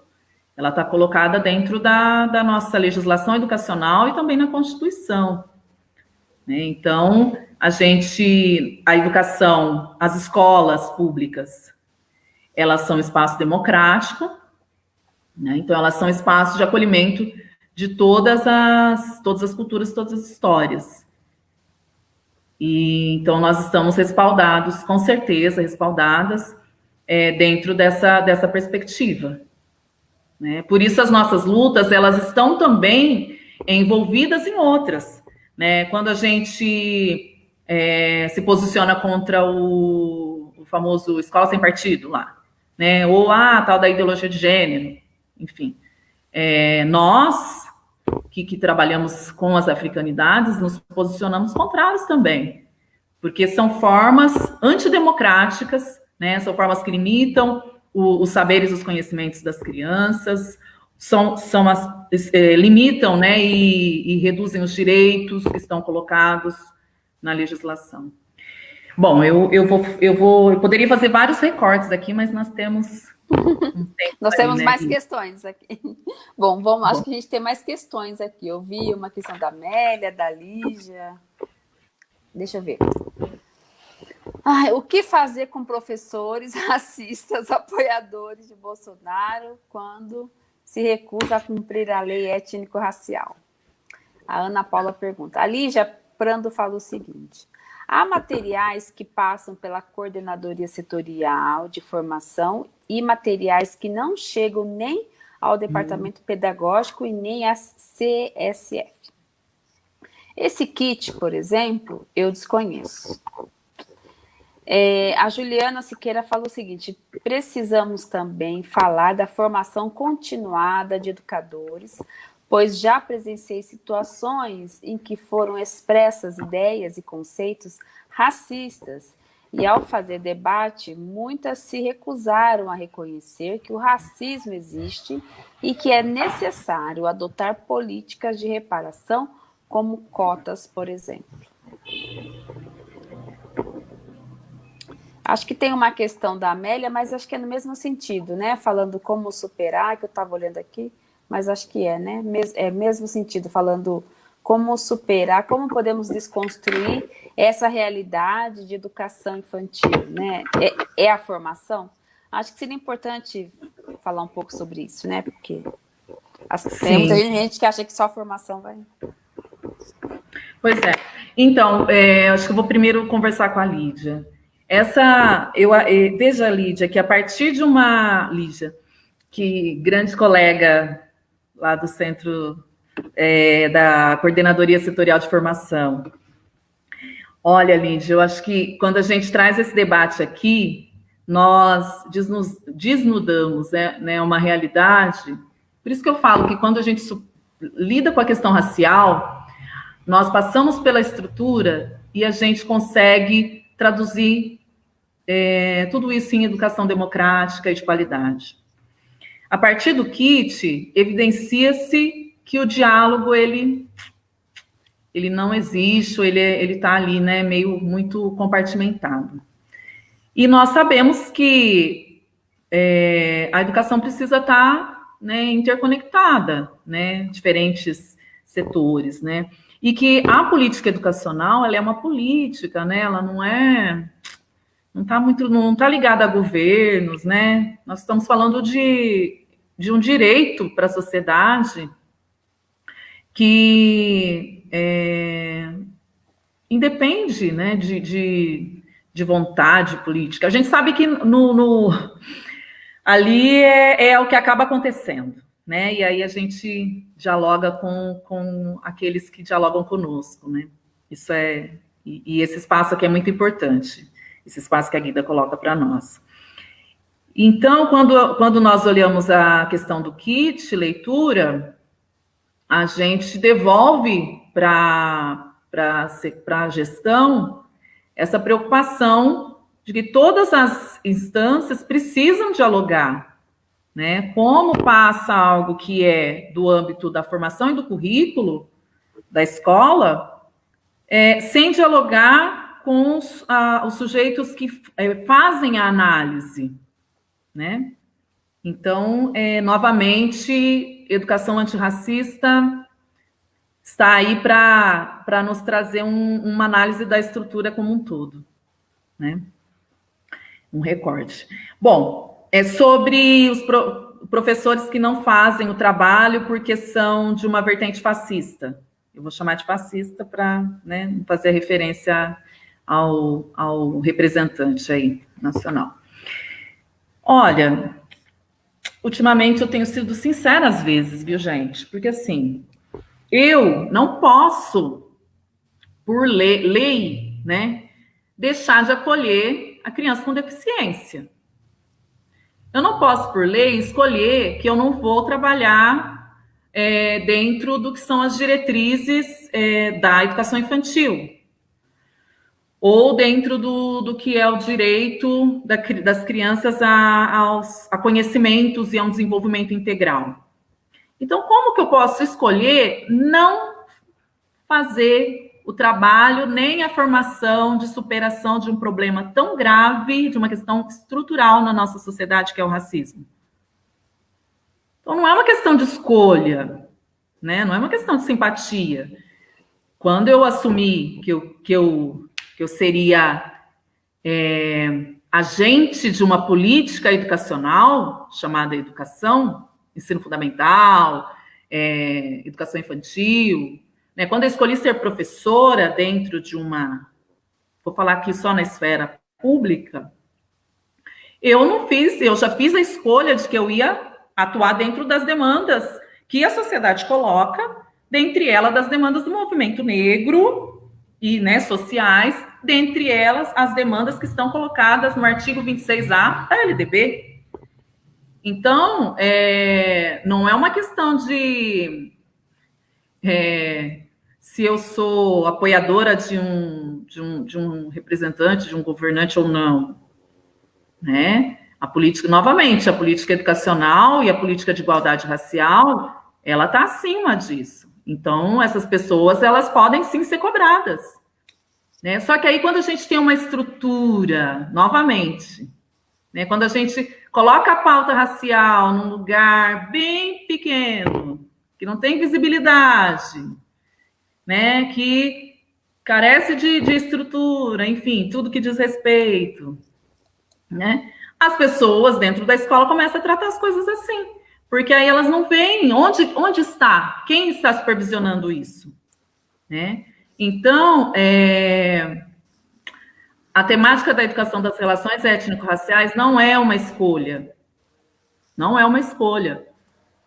ela está colocada dentro da, da nossa legislação educacional e também na Constituição. Né? Então, a gente, a educação, as escolas públicas, elas são espaço democrático, né? então elas são espaços de acolhimento de todas as, todas as culturas, todas as histórias. E, então, nós estamos respaldados, com certeza, respaldadas é, dentro dessa, dessa perspectiva. Né? Por isso, as nossas lutas, elas estão também envolvidas em outras. Né? Quando a gente é, se posiciona contra o, o, famoso escola sem partido lá, né? ou a ah, tal da ideologia de gênero, enfim. É, nós, que, que trabalhamos com as africanidades, nos posicionamos contrários também, porque são formas antidemocráticas, né? São formas que limitam o, os saberes, os conhecimentos das crianças, são, são as, é, limitam, né? E, e reduzem os direitos que estão colocados na legislação. Bom, eu, eu, vou, eu vou, eu poderia fazer vários recortes aqui, mas nós temos [LAUGHS] nós aí, temos né? mais questões aqui. [LAUGHS] Bom, vamos, acho que a gente tem mais questões aqui. Eu vi uma questão da Amélia, da Lígia. Deixa eu ver. Ai, o que fazer com professores [LAUGHS] racistas, apoiadores de Bolsonaro, quando se recusa a cumprir a lei étnico-racial? A Ana Paula pergunta. A Lígia Prando fala o seguinte. Há materiais que passam pela coordenadoria setorial de formação e materiais que não chegam nem ao departamento hum. pedagógico e nem à CSF. Esse kit, por exemplo, eu desconheço. É, a Juliana Siqueira fala o seguinte, precisamos também falar da formação continuada de educadores, pois já presenciei situações em que foram expressas ideias e conceitos racistas e ao fazer debate, muitas se recusaram a reconhecer que o racismo existe e que é necessário adotar políticas de reparação, como cotas, por exemplo. Acho que tem uma questão da Amélia, mas acho que é no mesmo sentido, né? Falando como superar, que eu estava olhando aqui, mas acho que é, né? É mesmo sentido, falando como superar, como podemos desconstruir essa realidade de educação infantil, né? É, é, a formação? Acho que seria importante falar um pouco sobre isso, né? Porque as, tem gente que acha que só a formação vai... Pois é. Então, é, acho que eu vou primeiro conversar com a Lídia. Essa, eu é, veja, Lídia, que a partir de uma... Lídia, que grande colega lá do Centro é, da Coordenadoria Setorial de Formação. Olha, Lídia, eu acho que quando a gente traz esse debate aqui, nós desnudamos né, né, uma realidade. Por isso que eu falo que quando a gente lida com a questão racial, nós passamos pela estrutura e a gente consegue traduzir é, tudo isso em educação democrática e de qualidade. A partir do kit, evidencia-se que o diálogo ele ele não existe, ele ele está ali, né, meio muito compartimentado. E nós sabemos que é, a educação precisa estar tá, né, interconectada, né, diferentes setores, né, e que a política educacional ela é uma política, né, ela não é não está muito não está ligada a governos, né? Nós estamos falando de, de um direito para a sociedade que é, independe né, de, de, de, vontade política. A gente sabe que no, no ali é, é, o que acaba acontecendo, né? E aí a gente dialoga com, com aqueles que dialogam conosco, né? Isso é e, e esse espaço aqui é muito importante, esse espaço que a Guida coloca para nós. Então, quando, quando nós olhamos a questão do kit leitura, a gente devolve para a gestão essa preocupação de que todas as instâncias precisam dialogar, né? Como passa algo que é do âmbito da formação e do currículo da escola, é, sem dialogar com os, os sujeitos que é, fazem a análise, né? Então, é, novamente, educação antirracista está aí para nos trazer um, uma análise da estrutura como um todo, né? Um recorte. Bom, é sobre os pro, professores que não fazem o trabalho porque são de uma vertente fascista. Eu vou chamar de fascista para né, fazer referência ao, ao representante aí nacional. Olha, ultimamente eu tenho sido sincera às vezes, viu, gente? Porque assim, eu não posso, por lei, lei, né, deixar de acolher a criança com deficiência. Eu não posso, por lei, escolher que eu não vou trabalhar é, dentro do que são as diretrizes é, da educação infantil ou dentro do, do que é o direito da, das crianças a, aos, a conhecimentos e a um desenvolvimento integral. Então, como que eu posso escolher não fazer o trabalho nem a formação de superação de um problema tão grave, de uma questão estrutural na nossa sociedade, que é o racismo? Então, não é uma questão de escolha, né? não é uma questão de simpatia. Quando eu assumi que eu, que eu, que eu seria é, agente de uma política educacional chamada educação, ensino fundamental, é, educação infantil. Né? Quando eu escolhi ser professora dentro de uma, vou falar aqui só na esfera pública, eu não fiz, eu já fiz a escolha de que eu ia atuar dentro das demandas que a sociedade coloca, dentre elas das demandas do movimento negro e né, sociais, dentre elas as demandas que estão colocadas no artigo 26A da LDB, então, é, não é uma questão de é, se eu sou apoiadora de um, de, um, de um representante, de um governante ou não. Né? A política, novamente, a política educacional e a política de igualdade racial, ela está acima disso. Então, essas pessoas, elas podem sim ser cobradas. Né? Só que aí, quando a gente tem uma estrutura, novamente, né, quando a gente coloca a pauta racial num lugar bem pequeno, que não tem visibilidade, né, que carece de, de estrutura, enfim, tudo que diz respeito, né, as pessoas dentro da escola começam a tratar as coisas assim, porque aí elas não veem onde, onde está, quem está supervisionando isso, né? Então, é, a temática da educação das relações étnico-raciais não é uma escolha. Não é uma escolha.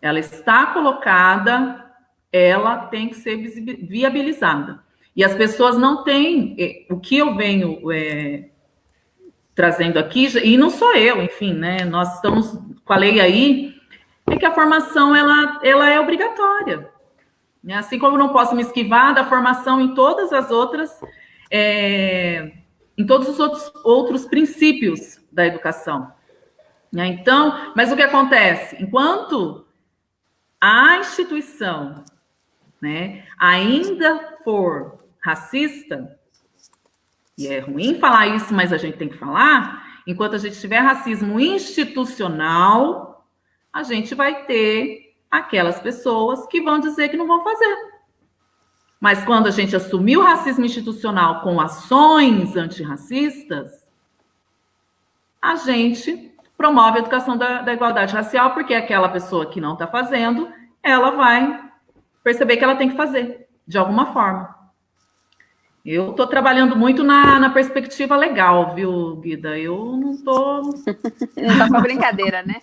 Ela está colocada, ela tem que ser viabilizada. E as pessoas não têm. O que eu venho é, trazendo aqui, e não sou eu, enfim, né? Nós estamos com a lei aí, é que a formação ela, ela é obrigatória. Né? Assim como não posso me esquivar da formação em todas as outras. É, em todos os outros, outros princípios da educação. Né? Então, mas o que acontece? Enquanto a instituição né, ainda for racista, e é ruim falar isso, mas a gente tem que falar, enquanto a gente tiver racismo institucional, a gente vai ter aquelas pessoas que vão dizer que não vão fazer. Mas quando a gente assumiu o racismo institucional com ações antirracistas, a gente promove a educação da, da igualdade racial, porque aquela pessoa que não está fazendo, ela vai perceber que ela tem que fazer, de alguma forma. Eu estou trabalhando muito na, na, perspectiva legal, viu, Guida? Eu não estou. [LAUGHS] Não está com brincadeira, né?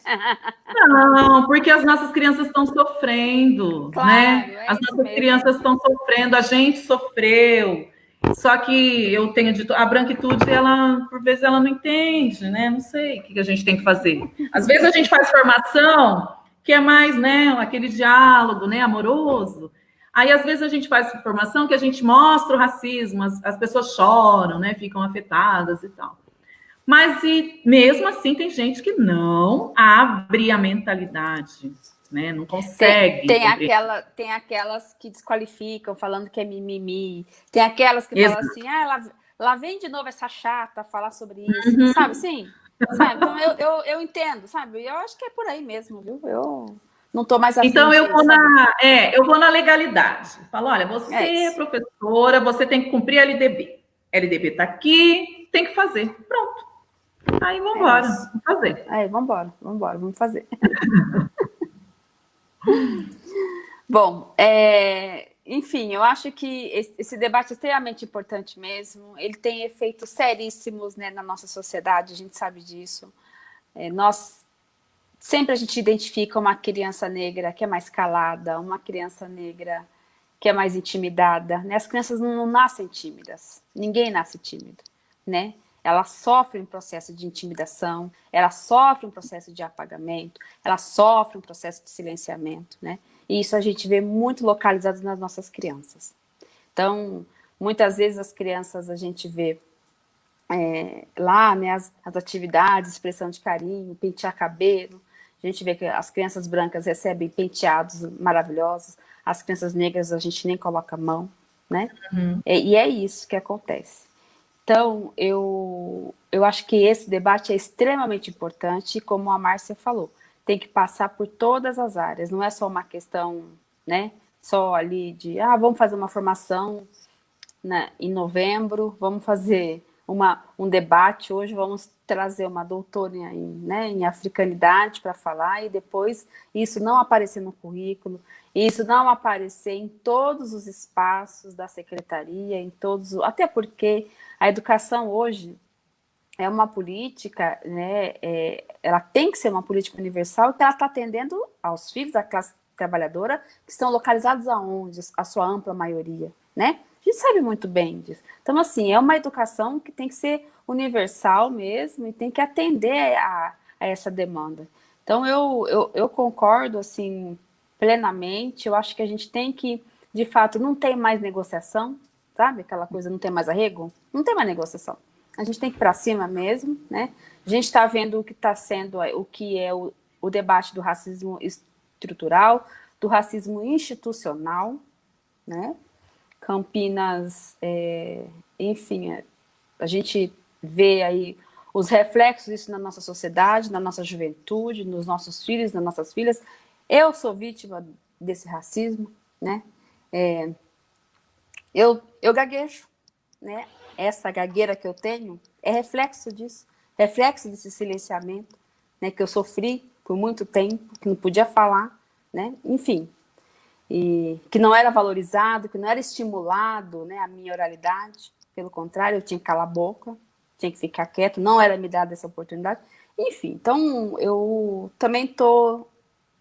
não, porque as nossas crianças estão sofrendo, claro, né? É as nossas mesmo. crianças estão sofrendo, a gente sofreu. Só que eu tenho dito, a branquitude, ela, por vezes, ela não entende, né? Não sei o que a gente tem que fazer. Às vezes a gente faz formação que é mais, né, aquele diálogo, né, amoroso. Aí, às vezes, a gente faz informação que a gente mostra o racismo, as, as pessoas choram, né? Ficam afetadas e tal. Mas, e, mesmo assim, tem gente que não abre a mentalidade. né? Não consegue. Tem, tem, aquela, tem aquelas que desqualificam, falando que é mimimi. Tem aquelas que Exato. falam assim, ah, lá, lá vem de novo essa chata falar sobre isso, uhum. sabe? Sim. Sabe? Então eu, eu, eu entendo, sabe? Eu acho que é por aí mesmo, viu? Eu não estou mais afim Então eu vou na, é, eu vou na legalidade. Falo, olha, você é, é professora, você tem que cumprir a LDB. LDB está aqui, tem que fazer. Pronto. Aí vamos embora, é vamos fazer. Aí vamos embora, vamos embora, vamos fazer. [LAUGHS] Bom, é, enfim, eu acho que esse debate é extremamente importante mesmo. Ele tem efeitos seríssimos né, na nossa sociedade, a gente sabe disso. É, nós sempre a gente identifica uma criança negra que é mais calada, uma criança negra que é mais intimidada. Né? As crianças não, não nascem tímidas, ninguém nasce tímido, né? Ela sofre um processo de intimidação, ela sofre um processo de apagamento, ela sofre um processo de silenciamento, né? E isso a gente vê muito localizado nas nossas crianças. Então, muitas vezes as crianças a gente vê é, lá, né, as, as atividades, expressão de carinho, pentear cabelo, a gente vê que as crianças brancas recebem penteados maravilhosos, as crianças negras a gente nem coloca a mão, né? Uhum. E, e, é isso que acontece. Então, eu, eu acho que esse debate é extremamente importante, como a Márcia falou, tem que passar por todas as áreas, não é só uma questão, né, só ali de, ah, vamos fazer uma formação né, em novembro, vamos fazer uma, um debate, hoje vamos trazer uma doutora em, né, em africanidade para falar, e depois isso não aparecer no currículo, isso não aparecer em todos os espaços da secretaria, em todos, até porque a educação hoje é uma política, né, é, ela tem que ser uma política universal que ela está atendendo aos filhos da classe trabalhadora que estão localizados aonde, a sua ampla maioria, né? A gente sabe muito bem disso. Então, assim, é uma educação que tem que ser universal mesmo e tem que atender a, a essa demanda. Então, eu, eu, eu concordo, assim, plenamente. Eu acho que a gente tem que, de fato, não tem mais negociação, sabe? Aquela coisa, não tem mais arrego? Não tem mais negociação a gente tem que ir para cima mesmo, né? A gente está vendo o que está sendo, o que é o, o debate do racismo estrutural, do racismo institucional, né? Campinas, é, enfim, é, a gente vê aí os reflexos disso na nossa sociedade, na nossa juventude, nos nossos filhos, nas nossas filhas. Eu sou vítima desse racismo, né? É, eu, eu gaguejo, né? essa gagueira que eu tenho é reflexo disso, reflexo desse silenciamento, né, que eu sofri por muito tempo, que não podia falar, né, enfim, e que não era valorizado, que não era estimulado, né, a minha oralidade, pelo contrário, eu tinha que calar a boca, tinha que ficar quieto, não era me dada essa oportunidade, enfim, então eu também tô,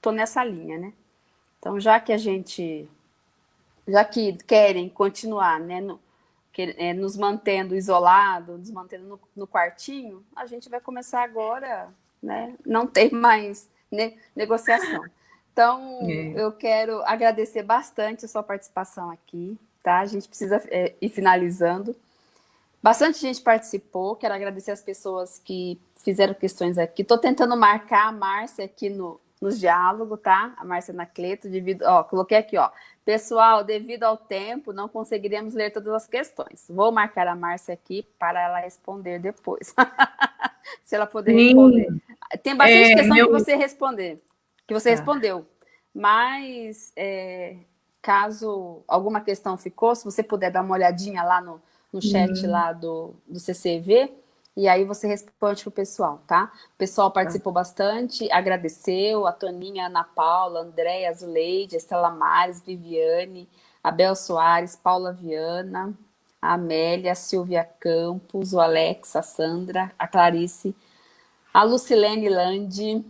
tô nessa linha, né, então já que a gente, já que querem continuar, né, no, que, é, nos mantendo isolado, nos mantendo no, no, quartinho, a gente vai começar agora, né? Não tem mais negociação. Então, é. eu quero agradecer bastante a sua participação aqui, tá? A gente precisa é, ir finalizando. Bastante gente participou, quero agradecer as pessoas que fizeram questões aqui. Estou tentando marcar a Márcia aqui no, nos diálogos, tá? A Márcia Anacleto, devido, ó, coloquei aqui, ó. Pessoal, devido ao tempo, não conseguiremos ler todas as questões. Vou marcar a Márcia aqui para ela responder depois. [LAUGHS] Se ela puder responder. Tem bastante é, questão meu... que você responder, que você tá. respondeu. Mas, é, caso alguma questão ficou, se você puder dar uma olhadinha lá no, no chat hum. lá do, do CCV, e aí você responde para o pessoal, tá? O pessoal participou tá. bastante, agradeceu, a Toninha, a Ana Paula, Andréia, Azuleide, Estela Mares, Viviane, Abel Soares, Paula Viana, a Amélia, a Silvia Campos, o Alex, a Sandra, a Clarice, a Lucilene Landi,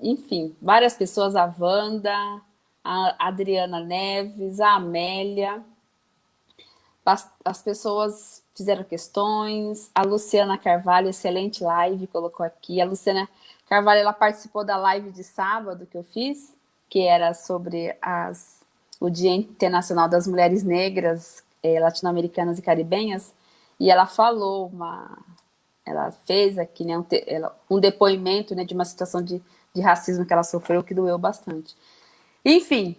enfim, várias pessoas, a Wanda, a Adriana Neves, a Amélia, as pessoas fizeram questões, a Luciana Carvalho, excelente live, colocou aqui. A Luciana Carvalho, ela participou da live de sábado que eu fiz, que era sobre as, o Dia Internacional das Mulheres Negras, eh, Latino-Americanas e Caribenhas, e ela falou, uma, ela fez aqui né, um, te, ela, um depoimento né, de uma situação de, de racismo que ela sofreu, que doeu bastante. Enfim,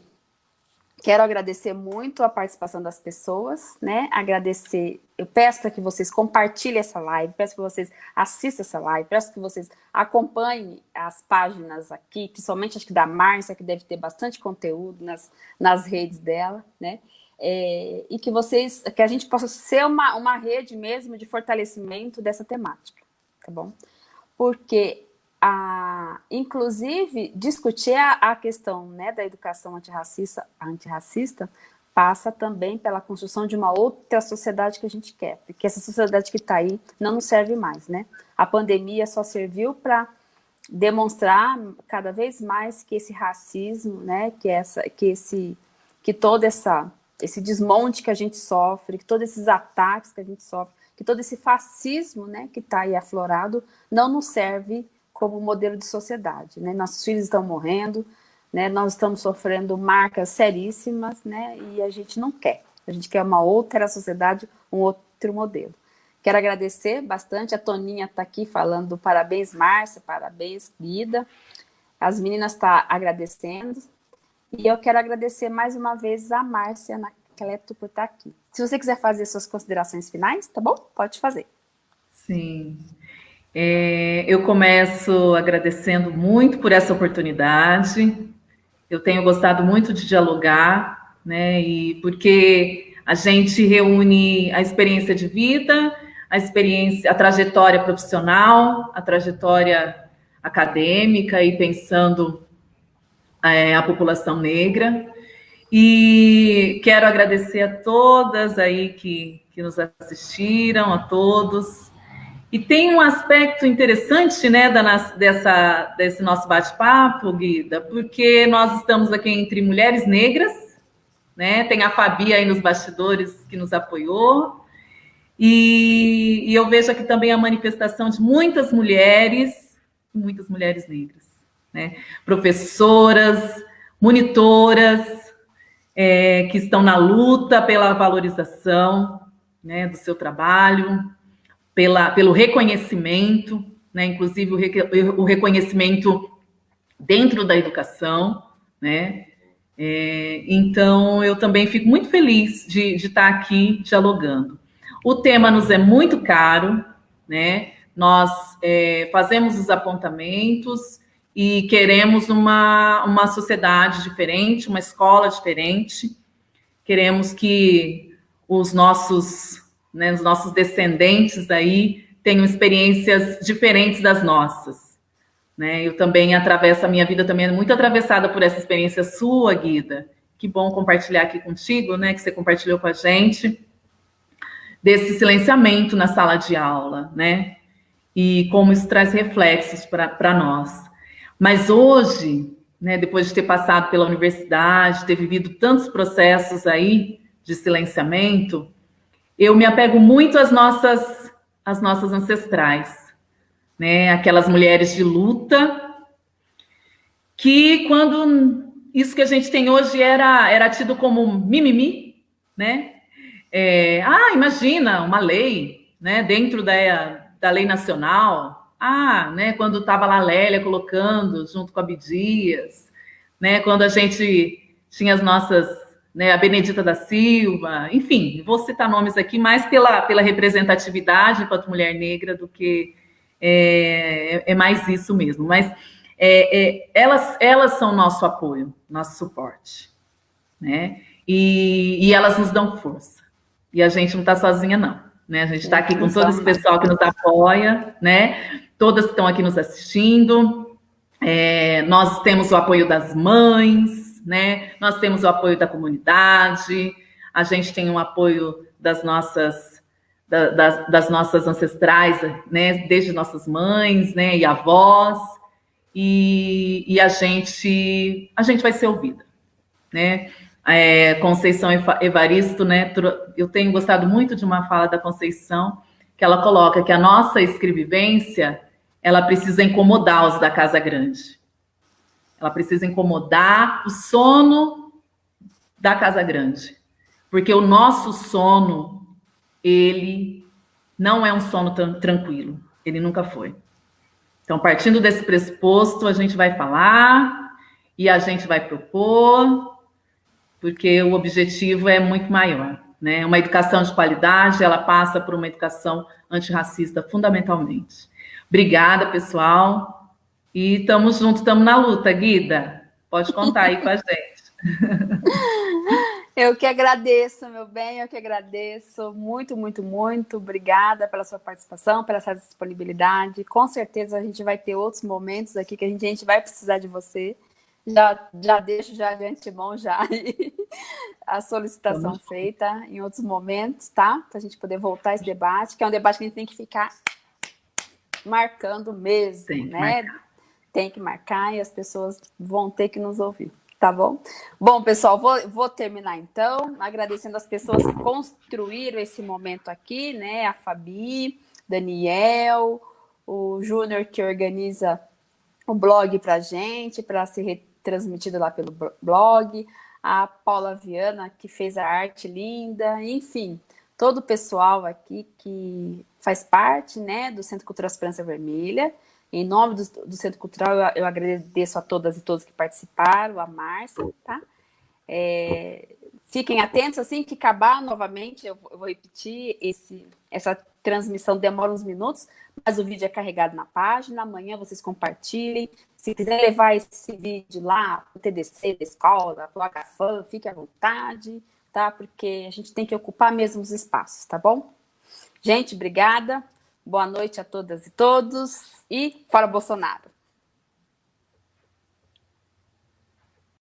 quero agradecer muito a participação das pessoas, né? Agradecer, eu peço para que vocês compartilhem essa live, peço que vocês assistam essa live, peço que vocês acompanhem as páginas aqui, principalmente acho que da Márcia, que deve ter bastante conteúdo nas, nas redes dela, né? É, e que vocês, que a gente possa ser uma, uma rede mesmo de fortalecimento dessa temática, tá bom? Porque, a, inclusive, discutir a, a questão né, da educação antirracista, antirracista passa também pela construção de uma outra sociedade que a gente quer, porque essa sociedade que está aí não nos serve mais, né? A pandemia só serviu para demonstrar cada vez mais que esse racismo, né, que essa, que esse, que toda essa esse desmonte que a gente sofre, que todos esses ataques que a gente sofre, que todo esse fascismo né, que está aí aflorado não nos serve como modelo de sociedade. Né? Nossos filhos estão morrendo, né? nós estamos sofrendo marcas seríssimas né? e a gente não quer. A gente quer uma outra sociedade, um outro modelo. Quero agradecer bastante, a Toninha está aqui falando parabéns, Márcia, parabéns, Guida. As meninas estão tá agradecendo, e eu quero agradecer mais uma vez a Márcia Anacleto por estar aqui. Se você quiser fazer suas considerações finais, tá bom? Pode fazer. Sim. É, eu começo agradecendo muito por essa oportunidade. Eu tenho gostado muito de dialogar, né? E porque a gente reúne a experiência de vida, a experiência, a trajetória profissional, a trajetória acadêmica e pensando é, a população negra. E quero agradecer a todas aí que, que nos assistiram, a todos. E tem um aspecto interessante, né, da, dessa, desse nosso bate-papo, Guida, porque nós estamos aqui entre mulheres negras, né, tem a Fabi aí nos bastidores que nos apoiou, e, e eu vejo aqui também a manifestação de muitas mulheres, muitas mulheres negras né? professoras, monitoras, é, que estão na luta pela valorização né, do seu trabalho, pela, pelo reconhecimento, né, inclusive o, re, o reconhecimento dentro da educação, né? É, então, eu também fico muito feliz de, de estar aqui dialogando. O tema nos é muito caro, né? Nós é, fazemos os apontamentos, e queremos uma, uma sociedade diferente, uma escola diferente. Queremos que os nossos, né, os nossos descendentes aí tenham experiências diferentes das nossas. Né? Eu também atravesso, a minha vida também é muito atravessada por essa experiência sua, Guida. Que bom compartilhar aqui contigo, né? Que você compartilhou com a gente desse silenciamento na sala de aula, né? E como isso traz reflexos para nós. Mas hoje, né, depois de ter passado pela universidade, ter vivido tantos processos aí de silenciamento, eu me apego muito às nossas, às nossas ancestrais, né, aquelas mulheres de luta, que quando isso que a gente tem hoje era, era tido como mimimi, né? É, ah, imagina, uma lei, né, dentro da, da lei nacional, ah, né, quando estava lá a Lélia colocando junto com a Bidias, né, quando a gente tinha as nossas, né, a Benedita da Silva, enfim, vou citar nomes aqui mais pela, pela representatividade enquanto mulher negra do que é, é mais isso mesmo, mas é, é, elas, elas são nosso apoio, nosso suporte, né, e, e elas nos dão força, e a gente não está sozinha, não. Né? A gente está aqui com todo esse pessoal que nos apoia, né? todas que estão aqui nos assistindo. É, nós temos o apoio das mães, né? Nós temos o apoio da comunidade, a gente tem o apoio das nossas da, das, das, nossas ancestrais, né? Desde nossas mães, né? E avós. E, e a gente a gente vai ser ouvida, né? É, Conceição Evaristo, né? Eu tenho gostado muito de uma fala da Conceição que ela coloca que a nossa escrevivência ela precisa incomodar os da casa grande. Ela precisa incomodar o sono da casa grande. Porque o nosso sono, ele não é um sono tranquilo. Ele nunca foi. Então, partindo desse pressuposto, a gente vai falar e a gente vai propor, porque o objetivo é muito maior. Né? Uma educação de qualidade, ela passa por uma educação antirracista, fundamentalmente. Obrigada, pessoal. E estamos juntos, estamos na luta, Guida. Pode contar aí com a gente. [LAUGHS] Eu que agradeço, meu bem, eu que agradeço. Muito, muito, muito obrigada pela sua participação, pela sua disponibilidade. Com certeza a gente vai ter outros momentos aqui que a gente, a gente vai precisar de você. Já, já deixo já de antemão já [LAUGHS] a solicitação Vamos. feita em outros momentos, tá? Para a gente poder voltar a esse debate, que é um debate que a gente tem que ficar marcando mesmo, tem né? Marcar. Tem que marcar e as pessoas vão ter que nos ouvir. Tá bom? Bom, pessoal, vou, vou terminar então, agradecendo as pessoas que construíram esse momento aqui, né? A Fabi, Daniel, o Júnior que organiza o blog para gente, para ser retransmitido lá pelo blog, a Paula Viana, que fez a arte linda, enfim, todo o pessoal aqui que faz parte né, do Centro Cultural Esperança Vermelha. Em nome do, do Centro Cultural, eu, eu, agradeço a todas e todos que participaram, a Márcia, tá? É, fiquem atentos, assim que acabar novamente, eu, eu, vou repetir, esse, essa transmissão demora uns minutos, mas o vídeo é carregado na página, amanhã vocês compartilhem, se quiser levar esse vídeo lá o TDC da escola, para o HFAM, fique à vontade, tá? Porque a gente tem que ocupar mesmo os espaços, tá bom? Gente, obrigada. Boa noite a todas e todos e fora Bolsonaro!